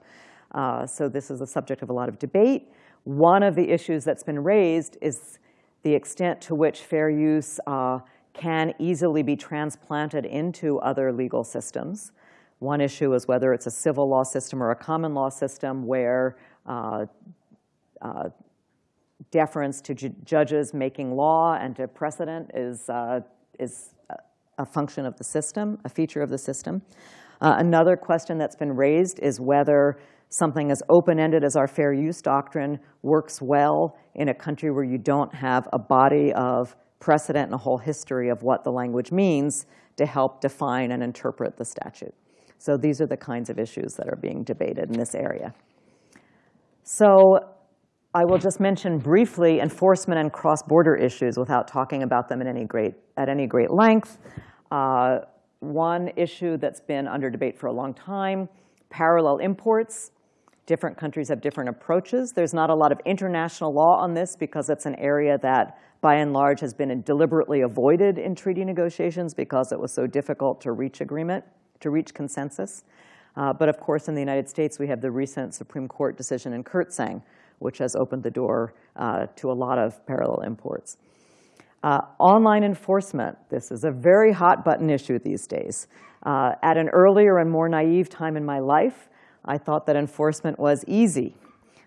Uh, so this is a subject of a lot of debate. One of the issues that's been raised is the extent to which fair use uh, can easily be transplanted into other legal systems. One issue is whether it's a civil law system or a common law system where uh, uh, deference to ju judges making law and to precedent is, uh, is a function of the system, a feature of the system. Uh, another question that's been raised is whether something as open-ended as our fair use doctrine works well in a country where you don't have a body of precedent and a whole history of what the language means to help define and interpret the statute. So these are the kinds of issues that are being debated in this area. So I will just mention briefly enforcement and cross-border issues without talking about them at any great, at any great length. Uh, one issue that's been under debate for a long time, parallel imports. Different countries have different approaches. There's not a lot of international law on this because it's an area that, by and large, has been deliberately avoided in treaty negotiations because it was so difficult to reach agreement to reach consensus. Uh, but of course, in the United States, we have the recent Supreme Court decision in Kirtsaeng, which has opened the door uh, to a lot of parallel imports. Uh, online enforcement, this is a very hot button issue these days. Uh, at an earlier and more naive time in my life, I thought that enforcement was easy.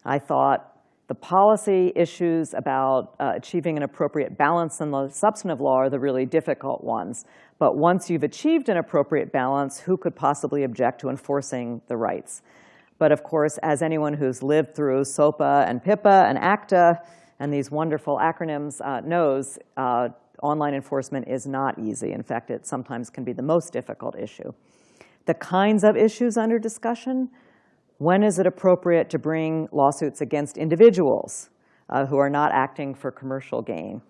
I thought the policy issues about uh, achieving an appropriate balance in the substantive law are the really difficult ones. But once you've achieved an appropriate balance, who could possibly object to enforcing the rights? But of course, as anyone who's lived through SOPA and PIPA and ACTA and these wonderful acronyms uh, knows, uh, online enforcement is not easy. In fact, it sometimes can be the most difficult issue. The kinds of issues under discussion, when is it appropriate to bring lawsuits against individuals uh, who are not acting for commercial gain?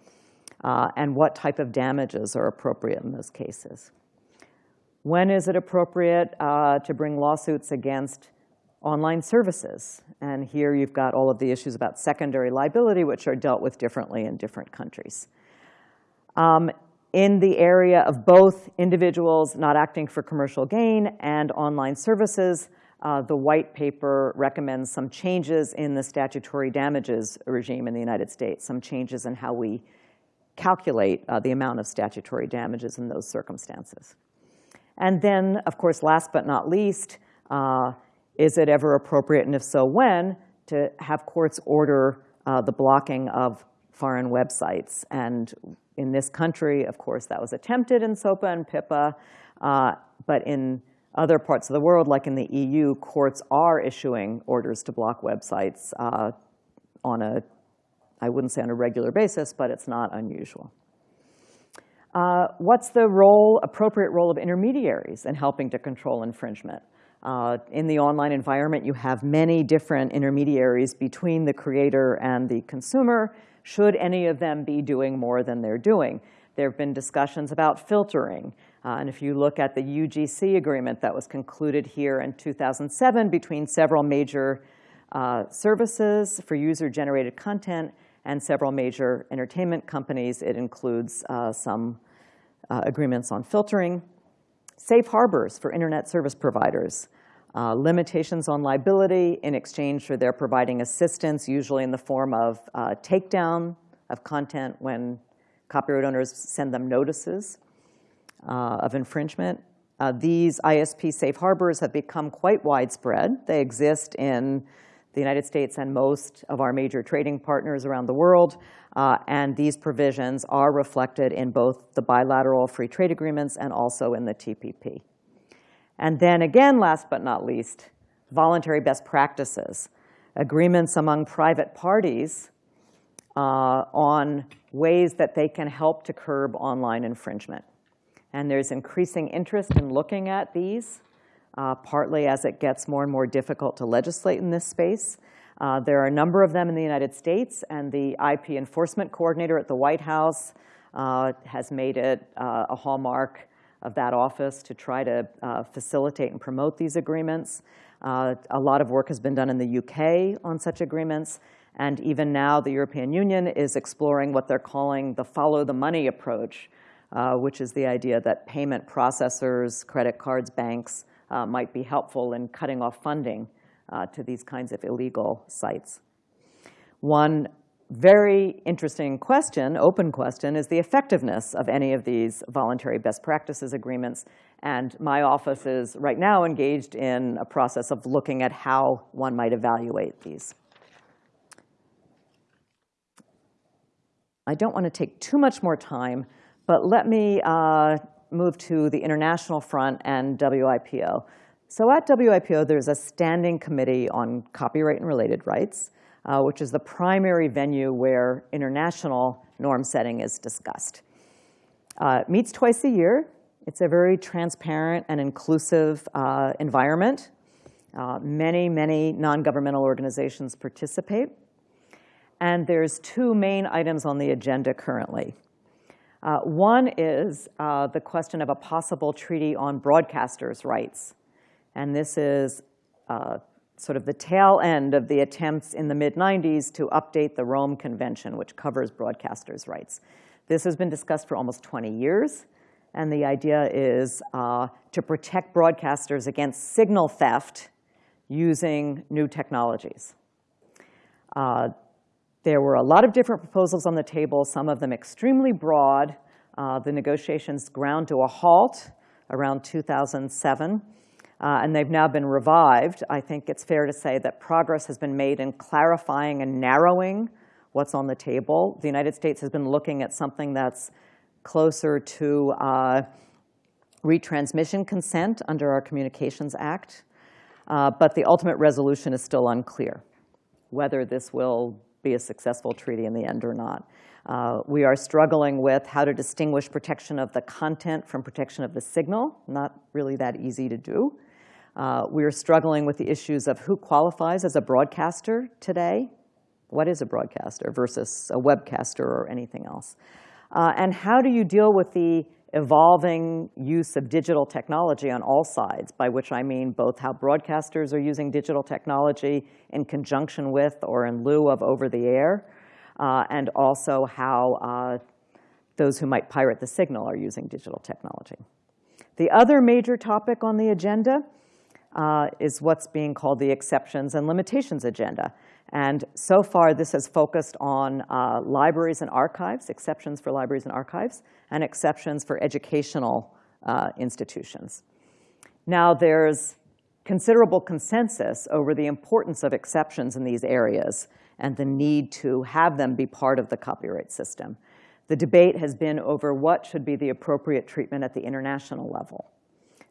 Uh, and what type of damages are appropriate in those cases? When is it appropriate uh, to bring lawsuits against online services? And here you've got all of the issues about secondary liability, which are dealt with differently in different countries. Um, in the area of both individuals not acting for commercial gain and online services, uh, the white paper recommends some changes in the statutory damages regime in the United States, some changes in how we calculate uh, the amount of statutory damages in those circumstances. And then, of course, last but not least, uh, is it ever appropriate, and if so, when, to have courts order uh, the blocking of foreign websites? And in this country, of course, that was attempted in SOPA and PIPA. Uh, but in other parts of the world, like in the EU, courts are issuing orders to block websites uh, on a, I wouldn't say on a regular basis, but it's not unusual. Uh, what's the role, appropriate role of intermediaries in helping to control infringement? Uh, in the online environment, you have many different intermediaries between the creator and the consumer. Should any of them be doing more than they're doing? There have been discussions about filtering. Uh, and if you look at the UGC agreement that was concluded here in 2007 between several major uh, services for user-generated content and several major entertainment companies, it includes uh, some uh, agreements on filtering, safe harbors for internet service providers, uh, limitations on liability in exchange for their providing assistance, usually in the form of uh, takedown of content when copyright owners send them notices uh, of infringement. Uh, these ISP safe harbors have become quite widespread. They exist in the United States and most of our major trading partners around the world. Uh, and these provisions are reflected in both the bilateral free trade agreements and also in the TPP. And then again, last but not least, voluntary best practices, agreements among private parties uh, on ways that they can help to curb online infringement. And there's increasing interest in looking at these, uh, partly as it gets more and more difficult to legislate in this space. Uh, there are a number of them in the United States, and the IP enforcement coordinator at the White House uh, has made it uh, a hallmark of that office to try to uh, facilitate and promote these agreements. Uh, a lot of work has been done in the UK on such agreements, and even now the European Union is exploring what they're calling the follow the money approach, uh, which is the idea that payment processors, credit cards, banks uh, might be helpful in cutting off funding uh, to these kinds of illegal sites. One very interesting question, open question, is the effectiveness of any of these voluntary best practices agreements. And my office is right now engaged in a process of looking at how one might evaluate these. I don't want to take too much more time, but let me uh, move to the international front and WIPO. So at WIPO, there's a standing committee on copyright and related rights uh, which is the primary venue where international norm setting is discussed. Uh, meets twice a year. It's a very transparent and inclusive uh, environment. Uh, many, many non-governmental organizations participate. And there's two main items on the agenda currently. Uh, one is uh, the question of a possible treaty on broadcasters' rights. And this is sort of the tail end of the attempts in the mid-90s to update the Rome Convention, which covers broadcasters' rights. This has been discussed for almost 20 years, and the idea is uh, to protect broadcasters against signal theft using new technologies. There were a lot of different proposals on the table, some of them extremely broad. Uh, the negotiations ground to a halt around 2007 uh, and they've now been revived, I think it's fair to say that progress has been made in clarifying and narrowing what's on the table. The United States has been looking at something that's closer to uh, retransmission consent under our Communications Act, uh, but the ultimate resolution is still unclear, whether this will be a successful treaty in the end or not. Uh, we are struggling with how to distinguish protection of the content from protection of the signal, not really that easy to do. Uh, we are struggling with the issues of who qualifies as a broadcaster today. What is a broadcaster versus a webcaster or anything else? Uh, and how do you deal with the evolving use of digital technology on all sides, by which I mean both how broadcasters are using digital technology in conjunction with or in lieu of over-the-air, uh, and also how uh, those who might pirate the signal are using digital technology. The other major topic on the agenda uh, is what's being called the exceptions and limitations agenda. And so far, this has focused on uh, libraries and archives, exceptions for libraries and archives, and exceptions for educational uh, institutions. Now, there's considerable consensus over the importance of exceptions in these areas and the need to have them be part of the copyright system. the debate has been over what should be the appropriate treatment at the international level.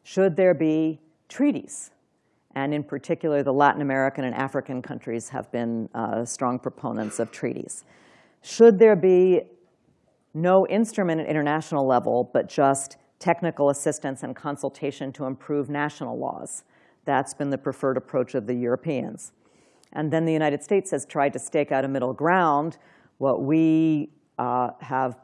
Should there be treaties? And in particular, the Latin American and African countries have been uh, strong proponents of treaties. Should there be no instrument at international level, but just technical assistance and consultation to improve national laws? That's been the preferred approach of the Europeans. And then the United States has tried to stake out a middle ground. What we uh, have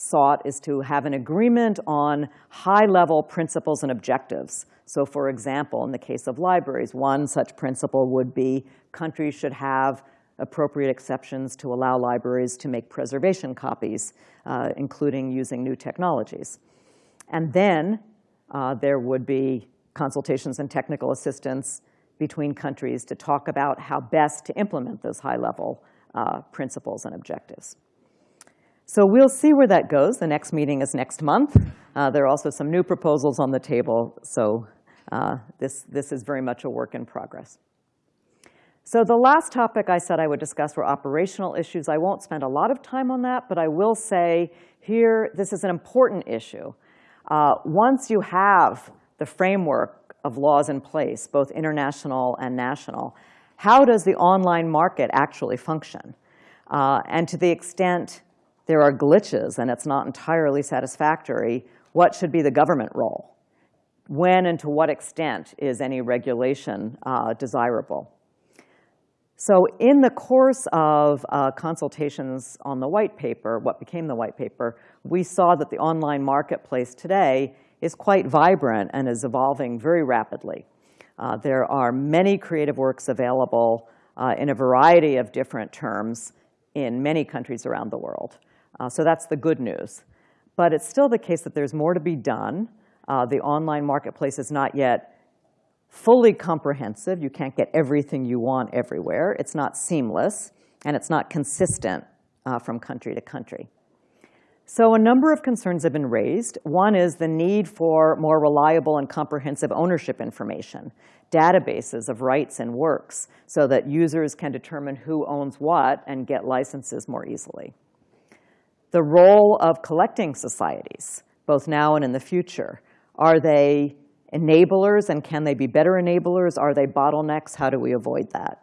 sought is to have an agreement on high-level principles and objectives. So for example, in the case of libraries, one such principle would be countries should have appropriate exceptions to allow libraries to make preservation copies, uh, including using new technologies. And then uh, there would be consultations and technical assistance between countries to talk about how best to implement those high-level uh, principles and objectives. So we'll see where that goes. The next meeting is next month. Uh, there are also some new proposals on the table, so uh, this, this is very much a work in progress. So the last topic I said I would discuss were operational issues. I won't spend a lot of time on that, but I will say here, this is an important issue. Uh, once you have the framework of laws in place, both international and national, how does the online market actually function? Uh, and to the extent there are glitches and it's not entirely satisfactory, what should be the government role? When and to what extent is any regulation uh, desirable? So in the course of uh, consultations on the white paper, what became the white paper, we saw that the online marketplace today is quite vibrant and is evolving very rapidly. Uh, there are many creative works available uh, in a variety of different terms in many countries around the world. Uh, so that's the good news. But it's still the case that there's more to be done. Uh, the online marketplace is not yet fully comprehensive. You can't get everything you want everywhere. It's not seamless, and it's not consistent uh, from country to country. So a number of concerns have been raised. One is the need for more reliable and comprehensive ownership information, databases of rights and works, so that users can determine who owns what and get licenses more easily. The role of collecting societies, both now and in the future. Are they enablers, and can they be better enablers? Are they bottlenecks? How do we avoid that?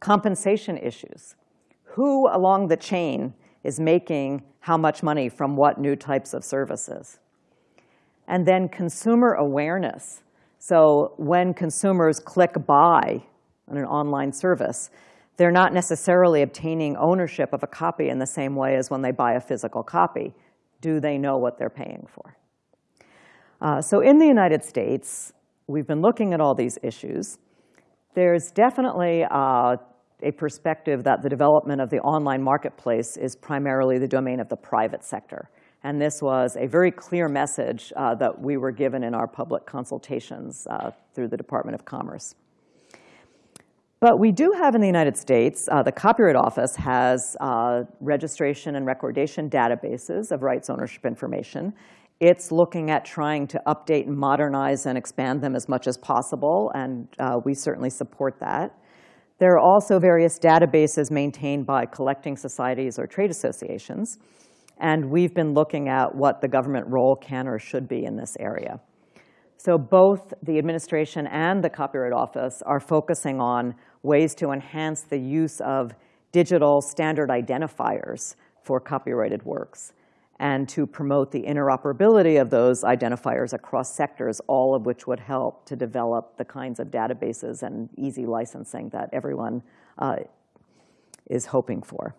Compensation issues. Who along the chain is making how much money from what new types of services? And then consumer awareness. So when consumers click buy on an online service, they're not necessarily obtaining ownership of a copy in the same way as when they buy a physical copy. Do they know what they're paying for? Uh, so in the United States, we've been looking at all these issues. There's definitely uh, a perspective that the development of the online marketplace is primarily the domain of the private sector. And this was a very clear message uh, that we were given in our public consultations uh, through the Department of Commerce. But we do have in the United States, uh, the Copyright Office has uh, registration and recordation databases of rights ownership information. It's looking at trying to update and modernize and expand them as much as possible, and uh, we certainly support that. There are also various databases maintained by collecting societies or trade associations, and we've been looking at what the government role can or should be in this area. So both the administration and the Copyright Office are focusing on ways to enhance the use of digital standard identifiers for copyrighted works and to promote the interoperability of those identifiers across sectors, all of which would help to develop the kinds of databases and easy licensing that everyone uh, is hoping for.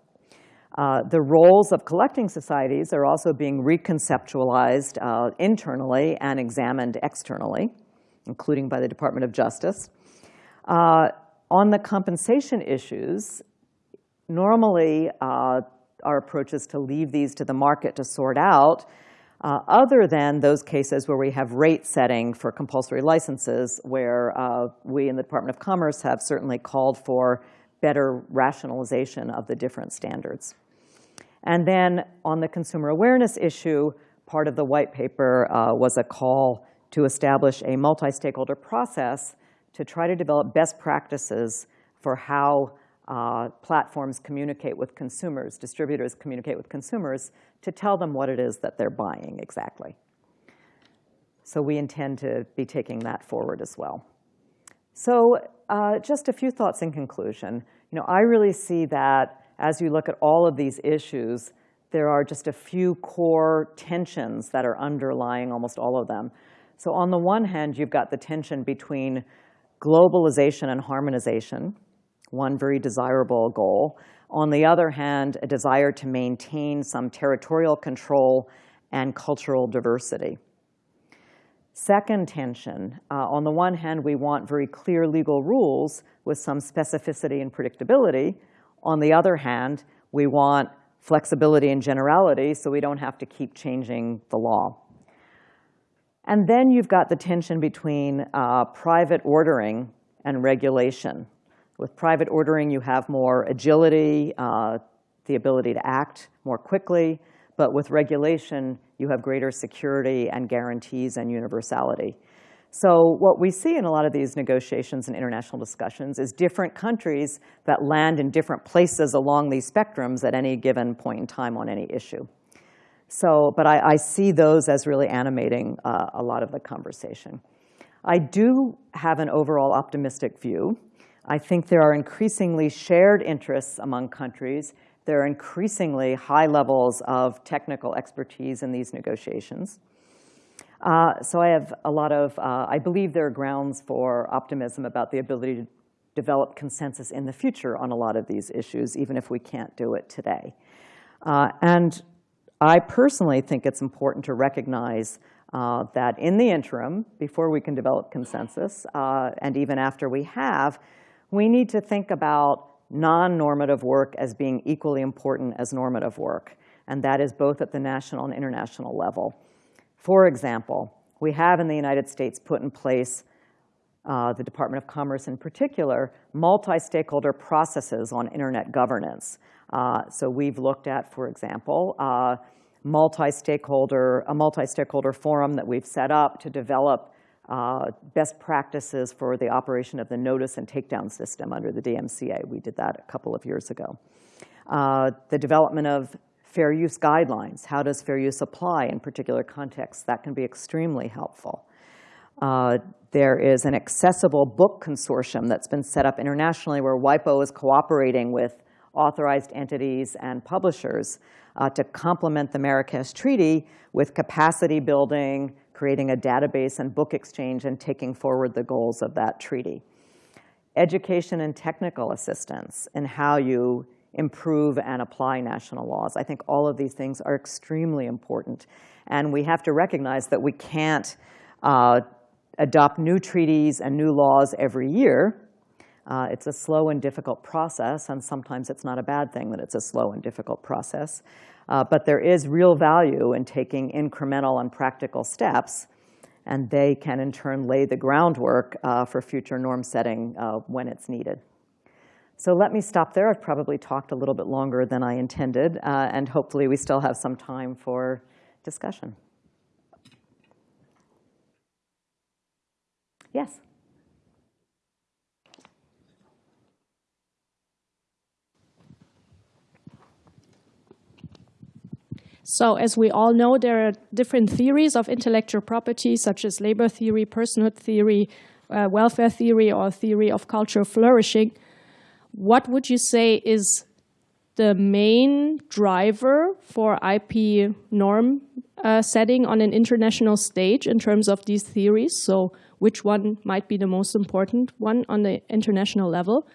Uh, the roles of collecting societies are also being reconceptualized uh, internally and examined externally, including by the Department of Justice. Uh, on the compensation issues, normally uh, our approach is to leave these to the market to sort out, uh, other than those cases where we have rate setting for compulsory licenses, where we in the Department of Commerce have certainly called for better rationalization of the different standards. And then on the consumer awareness issue, part of the white paper uh, was a call to establish a multi-stakeholder process to try to develop best practices for how uh, platforms communicate with consumers, distributors communicate with consumers to tell them what it is that they're buying exactly. So we intend to be taking that forward as well. So uh, just a few thoughts in conclusion. You know, I really see that as you look at all of these issues, there are just a few core tensions that are underlying almost all of them. So on the one hand, you've got the tension between globalization and harmonization, one very desirable goal. On the other hand, a desire to maintain some territorial control and cultural diversity. Second tension, uh, on the one hand, we want very clear legal rules with some specificity and predictability. On the other hand, we want flexibility and generality so we don't have to keep changing the law. And then you've got the tension between uh, private ordering and regulation. With private ordering, you have more agility, uh, the ability to act more quickly, but with regulation, you have greater security and guarantees and universality. So what we see in a lot of these negotiations and international discussions is different countries that land in different places along these spectrums at any given point in time on any issue. So, but I, I see those as really animating uh, a lot of the conversation. I do have an overall optimistic view. I think there are increasingly shared interests among countries. There are increasingly high levels of technical expertise in these negotiations. Uh, so I have a lot of, uh, I believe there are grounds for optimism about the ability to develop consensus in the future on a lot of these issues, even if we can't do it today. Uh, and I personally think it's important to recognize uh, that in the interim, before we can develop consensus, uh, and even after we have, we need to think about non-normative work as being equally important as normative work. And that is both at the national and international level. For example, we have in the United States put in place, uh, the Department of Commerce in particular, multi-stakeholder processes on internet governance. Uh, so we've looked at, for example, uh, multi-stakeholder, a multi-stakeholder forum that we've set up to develop uh, best practices for the operation of the notice and takedown system under the DMCA. We did that a couple of years ago. Uh, the development of fair use guidelines. How does fair use apply in particular contexts? That can be extremely helpful. Uh, there is an accessible book consortium that's been set up internationally where WIPO is cooperating with authorized entities and publishers uh, to complement the Marrakesh Treaty with capacity building, creating a database and book exchange, and taking forward the goals of that treaty. Education and technical assistance in how you improve and apply national laws. I think all of these things are extremely important. And we have to recognize that we can't uh, adopt new treaties and new laws every year. Uh, it's a slow and difficult process, and sometimes it's not a bad thing that it's a slow and difficult process. Uh, but there is real value in taking incremental and practical steps, and they can in turn lay the groundwork uh, for future norm setting uh, when it's needed. So let me stop there. I've probably talked a little bit longer than I intended, uh, and hopefully we still have some time for discussion. Yes? So as we all know, there are different theories of intellectual property, such as labor theory, personhood theory, uh, welfare theory, or theory of cultural flourishing what would you say is the main driver for IP norm uh, setting on an international stage in terms of these theories? So which one might be the most important one on the international level?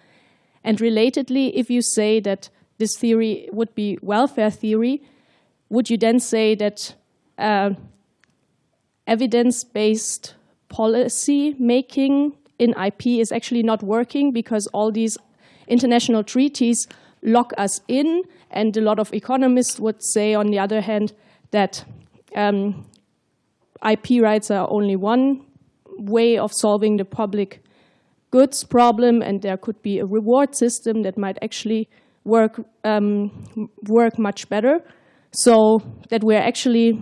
And relatedly, if you say that this theory would be welfare theory, would you then say that uh, evidence-based policy making in IP is actually not working because all these international treaties lock us in, and a lot of economists would say, on the other hand, that um, IP rights are only one way of solving the public goods problem, and there could be a reward system that might actually work um, work much better. So that we're actually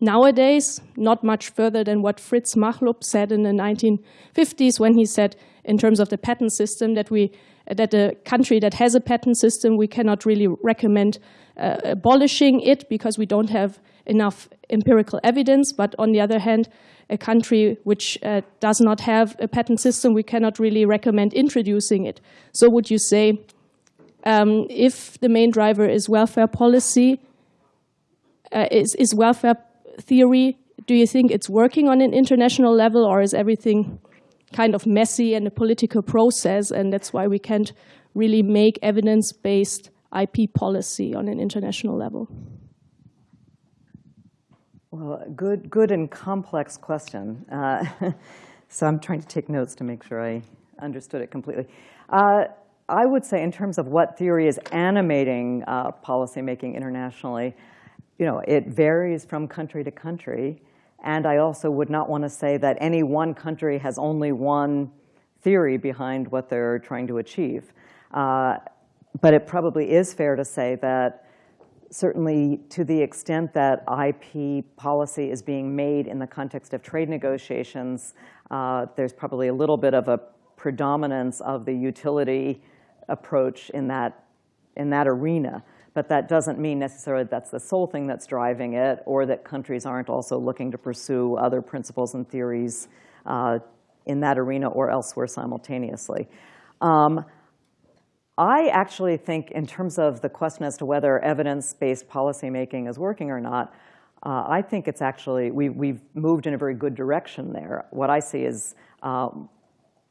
nowadays not much further than what Fritz Machlup said in the 1950s when he said, in terms of the patent system, that we that a country that has a patent system, we cannot really recommend uh, abolishing it because we don't have enough empirical evidence. But on the other hand, a country which uh, does not have a patent system, we cannot really recommend introducing it. So would you say um, if the main driver is welfare policy, uh, is, is welfare theory, do you think it's working on an international level or is everything kind of messy and a political process and that's why we can't really make evidence-based IP policy on an international level? Well, good, good and complex question. Uh, so I'm trying to take notes to make sure I understood it completely. Uh, I would say in terms of what theory is animating uh, policymaking internationally, you know, it varies from country to country. And I also would not want to say that any one country has only one theory behind what they're trying to achieve. Uh, but it probably is fair to say that certainly to the extent that IP policy is being made in the context of trade negotiations, uh, there's probably a little bit of a predominance of the utility approach in that, in that arena. But that doesn't mean necessarily that's the sole thing that's driving it or that countries aren't also looking to pursue other principles and theories uh, in that arena or elsewhere simultaneously. Um, I actually think in terms of the question as to whether evidence-based policymaking is working or not, uh, I think it's actually, we, we've moved in a very good direction there. What I see is um,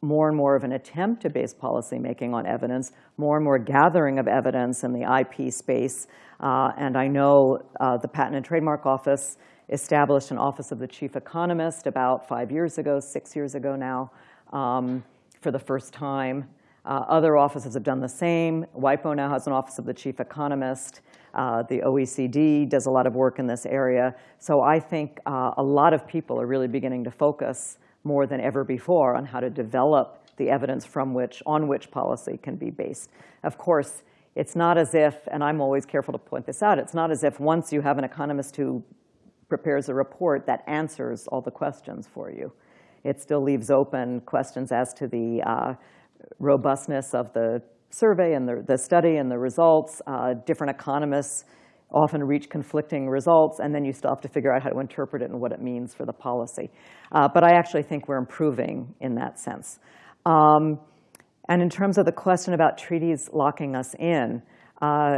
more and more of an attempt to base policymaking on evidence, more and more gathering of evidence in the IP space. Uh, and I know uh, the Patent and Trademark Office established an Office of the Chief Economist about five years ago, six years ago now, um, for the first time. Uh, other offices have done the same. WIPO now has an Office of the Chief Economist. Uh, the OECD does a lot of work in this area. So I think uh, a lot of people are really beginning to focus more than ever before on how to develop the evidence from which, on which policy can be based. Of course, it's not as if, and I'm always careful to point this out, it's not as if once you have an economist who prepares a report that answers all the questions for you. It still leaves open questions as to the uh, robustness of the survey and the, the study and the results. Uh, different economists often reach conflicting results, and then you still have to figure out how to interpret it and what it means for the policy. Uh, but I actually think we're improving in that sense. Um, and in terms of the question about treaties locking us in, uh,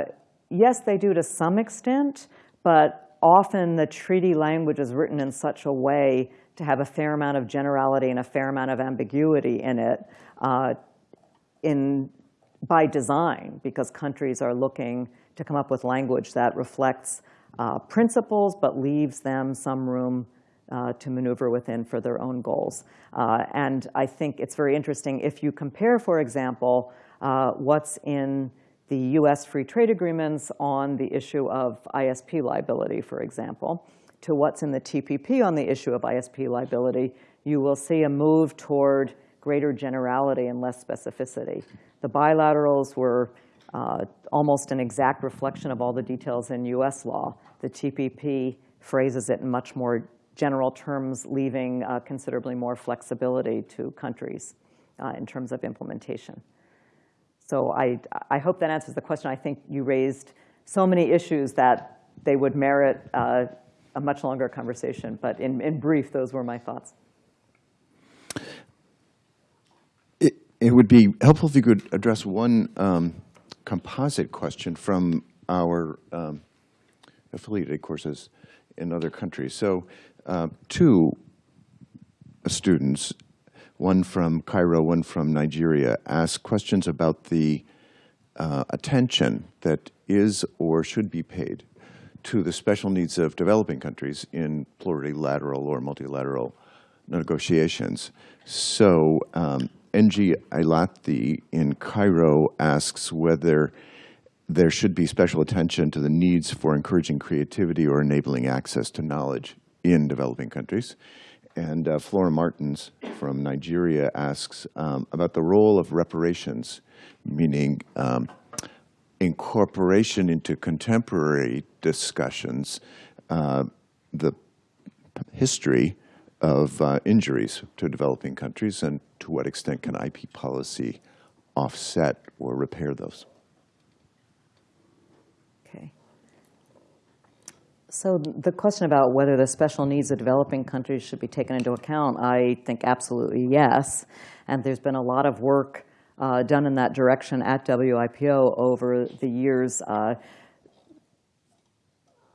yes, they do to some extent, but often the treaty language is written in such a way to have a fair amount of generality and a fair amount of ambiguity in it uh, in, by design, because countries are looking to come up with language that reflects uh, principles but leaves them some room uh, to maneuver within for their own goals. Uh, and I think it's very interesting if you compare, for example, uh, what's in the US free trade agreements on the issue of ISP liability, for example, to what's in the TPP on the issue of ISP liability, you will see a move toward greater generality and less specificity. The bilaterals were uh, almost an exact reflection of all the details in US law. The TPP phrases it in much more general terms, leaving uh, considerably more flexibility to countries uh, in terms of implementation. So I, I hope that answers the question. I think you raised so many issues that they would merit uh, a much longer conversation. But in, in brief, those were my thoughts. It, would be helpful if you could address one um, composite question from our um, affiliated courses in other countries. So uh, two students, one from Cairo, one from Nigeria, asked questions about the uh, attention that is or should be paid to the special needs of developing countries in plurilateral or multilateral negotiations. So um, NG Ailati in Cairo asks whether there should be special attention to the needs for encouraging creativity or enabling access to knowledge in developing countries. And uh, Flora Martins from Nigeria asks um, about the role of reparations, meaning um, incorporation into contemporary discussions, uh, the history of uh, injuries to developing countries and to what extent can IP policy offset or repair those. Okay. So the question about whether the special needs of developing countries should be taken into account, I think absolutely yes. And there's been a lot of work uh, done in that direction at WIPO over the years. Uh,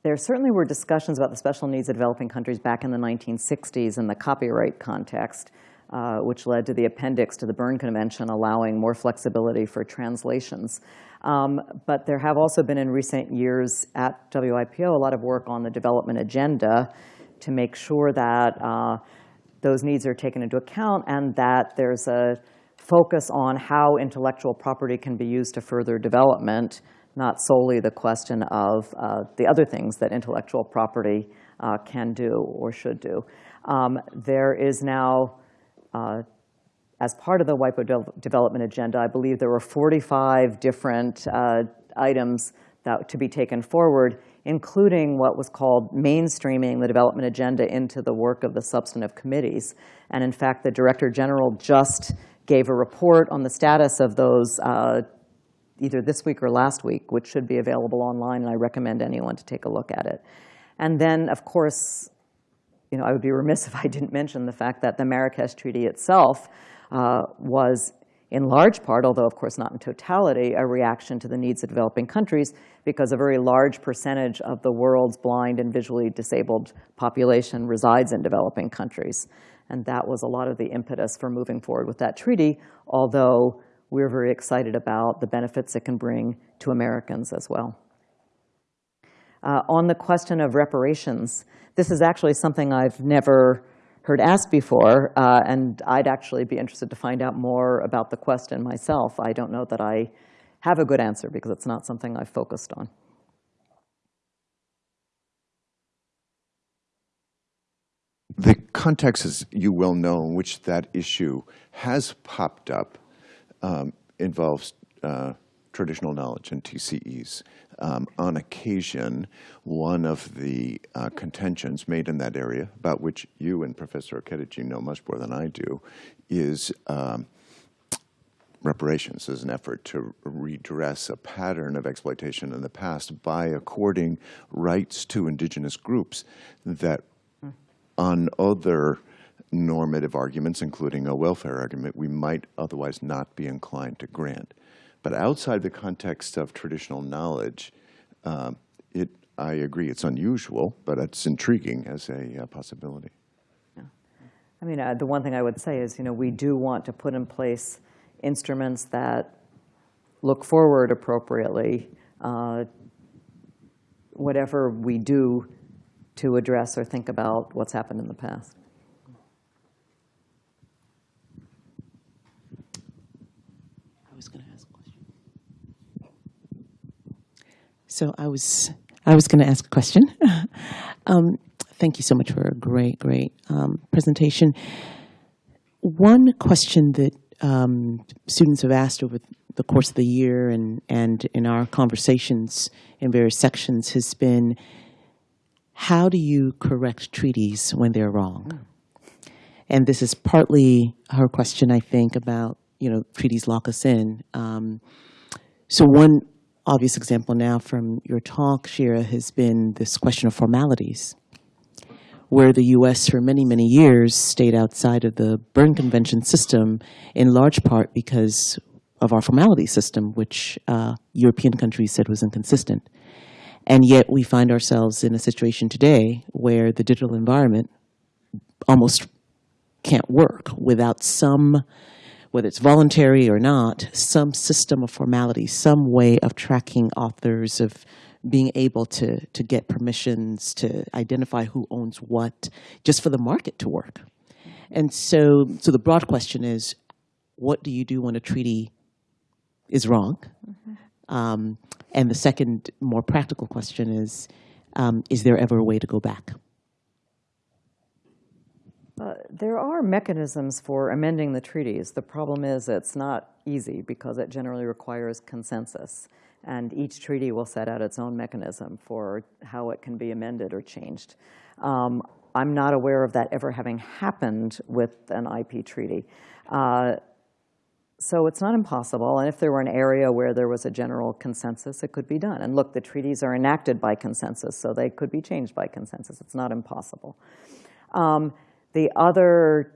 there certainly were discussions about the special needs of developing countries back in the 1960s in the copyright context, uh, which led to the appendix to the Berne Convention allowing more flexibility for translations. Um, but there have also been in recent years at WIPO a lot of work on the development agenda to make sure that uh, those needs are taken into account and that there's a focus on how intellectual property can be used to further development, not solely the question of uh, the other things that intellectual property uh, can do or should do. Um, there is now, uh, as part of the WIPO de development agenda, I believe there were 45 different uh, items that to be taken forward, including what was called mainstreaming the development agenda into the work of the substantive committees. And in fact, the Director General just gave a report on the status of those uh, either this week or last week, which should be available online, and I recommend anyone to take a look at it. And then, of course, you know, I would be remiss if I didn't mention the fact that the Marrakesh Treaty itself uh, was in large part, although of course not in totality, a reaction to the needs of developing countries because a very large percentage of the world's blind and visually disabled population resides in developing countries. And that was a lot of the impetus for moving forward with that treaty, although we're very excited about the benefits it can bring to Americans as well. Uh, on the question of reparations, this is actually something I've never heard asked before, uh, and I'd actually be interested to find out more about the question myself. I don't know that I have a good answer because it's not something I've focused on. The context, as you well know, in which that issue has popped up um, involves uh, traditional knowledge and TCEs. Um, on occasion, one of the uh, contentions made in that area, about which you and Professor Okediji know much more than I do, is um, reparations as an effort to redress a pattern of exploitation in the past by according rights to indigenous groups that on other normative arguments, including a welfare argument, we might otherwise not be inclined to grant. But outside the context of traditional knowledge, um, it, I agree it's unusual, but it's intriguing as a uh, possibility. Yeah. I mean, uh, the one thing I would say is, you know, we do want to put in place instruments that look forward appropriately, uh, whatever we do to address or think about what's happened in the past. So I was I was going to ask a question. um, thank you so much for a great, great um, presentation. One question that um, students have asked over the course of the year and, and in our conversations in various sections has been, how do you correct treaties when they're wrong? And this is partly her question, I think, about, you know, treaties lock us in. Um, so one obvious example now from your talk, Shira, has been this question of formalities, where the U.S. for many, many years stayed outside of the Berne Convention system, in large part because of our formality system, which uh, European countries said was inconsistent. And yet we find ourselves in a situation today where the digital environment almost can't work without some whether it's voluntary or not, some system of formality, some way of tracking authors, of being able to, to get permissions, to identify who owns what, just for the market to work. And so, so the broad question is, what do you do when a treaty is wrong? Mm -hmm. um, and the second, more practical question is, um, is there ever a way to go back? Uh, there are mechanisms for amending the treaties. The problem is it's not easy because it generally requires consensus. And each treaty will set out its own mechanism for how it can be amended or changed. Um, I'm not aware of that ever having happened with an IP treaty. Uh, so it's not impossible. And if there were an area where there was a general consensus, it could be done. And look, the treaties are enacted by consensus, so they could be changed by consensus. It's not impossible. Um, the other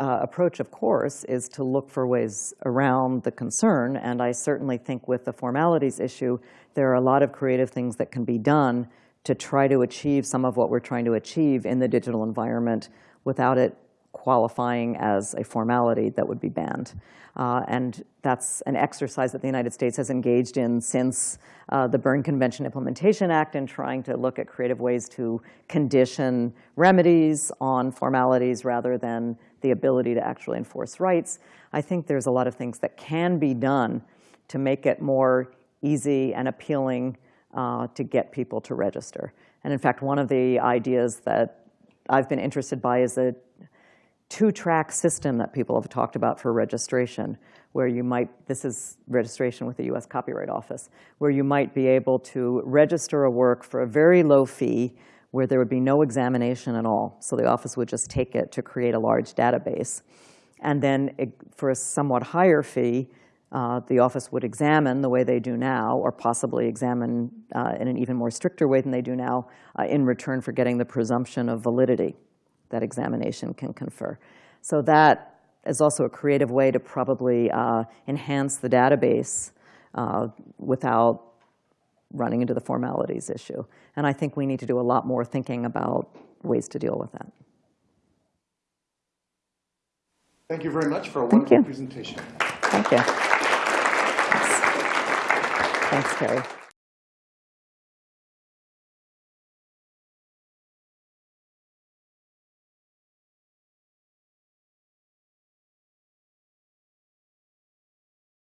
uh, approach, of course, is to look for ways around the concern. And I certainly think with the formalities issue, there are a lot of creative things that can be done to try to achieve some of what we're trying to achieve in the digital environment without it qualifying as a formality that would be banned. Uh, and that's an exercise that the United States has engaged in since uh, the Berne Convention Implementation Act in trying to look at creative ways to condition remedies on formalities rather than the ability to actually enforce rights. I think there's a lot of things that can be done to make it more easy and appealing uh, to get people to register. And in fact, one of the ideas that I've been interested by is a two-track system that people have talked about for registration, where you might, this is registration with the US Copyright Office, where you might be able to register a work for a very low fee where there would be no examination at all. So the office would just take it to create a large database. And then it, for a somewhat higher fee, uh, the office would examine the way they do now, or possibly examine uh, in an even more stricter way than they do now, uh, in return for getting the presumption of validity that examination can confer. So that is also a creative way to probably uh, enhance the database uh, without running into the formalities issue. And I think we need to do a lot more thinking about ways to deal with that. Thank you very much for a Thank wonderful you. presentation. Thank you. Thanks, Thanks Terry.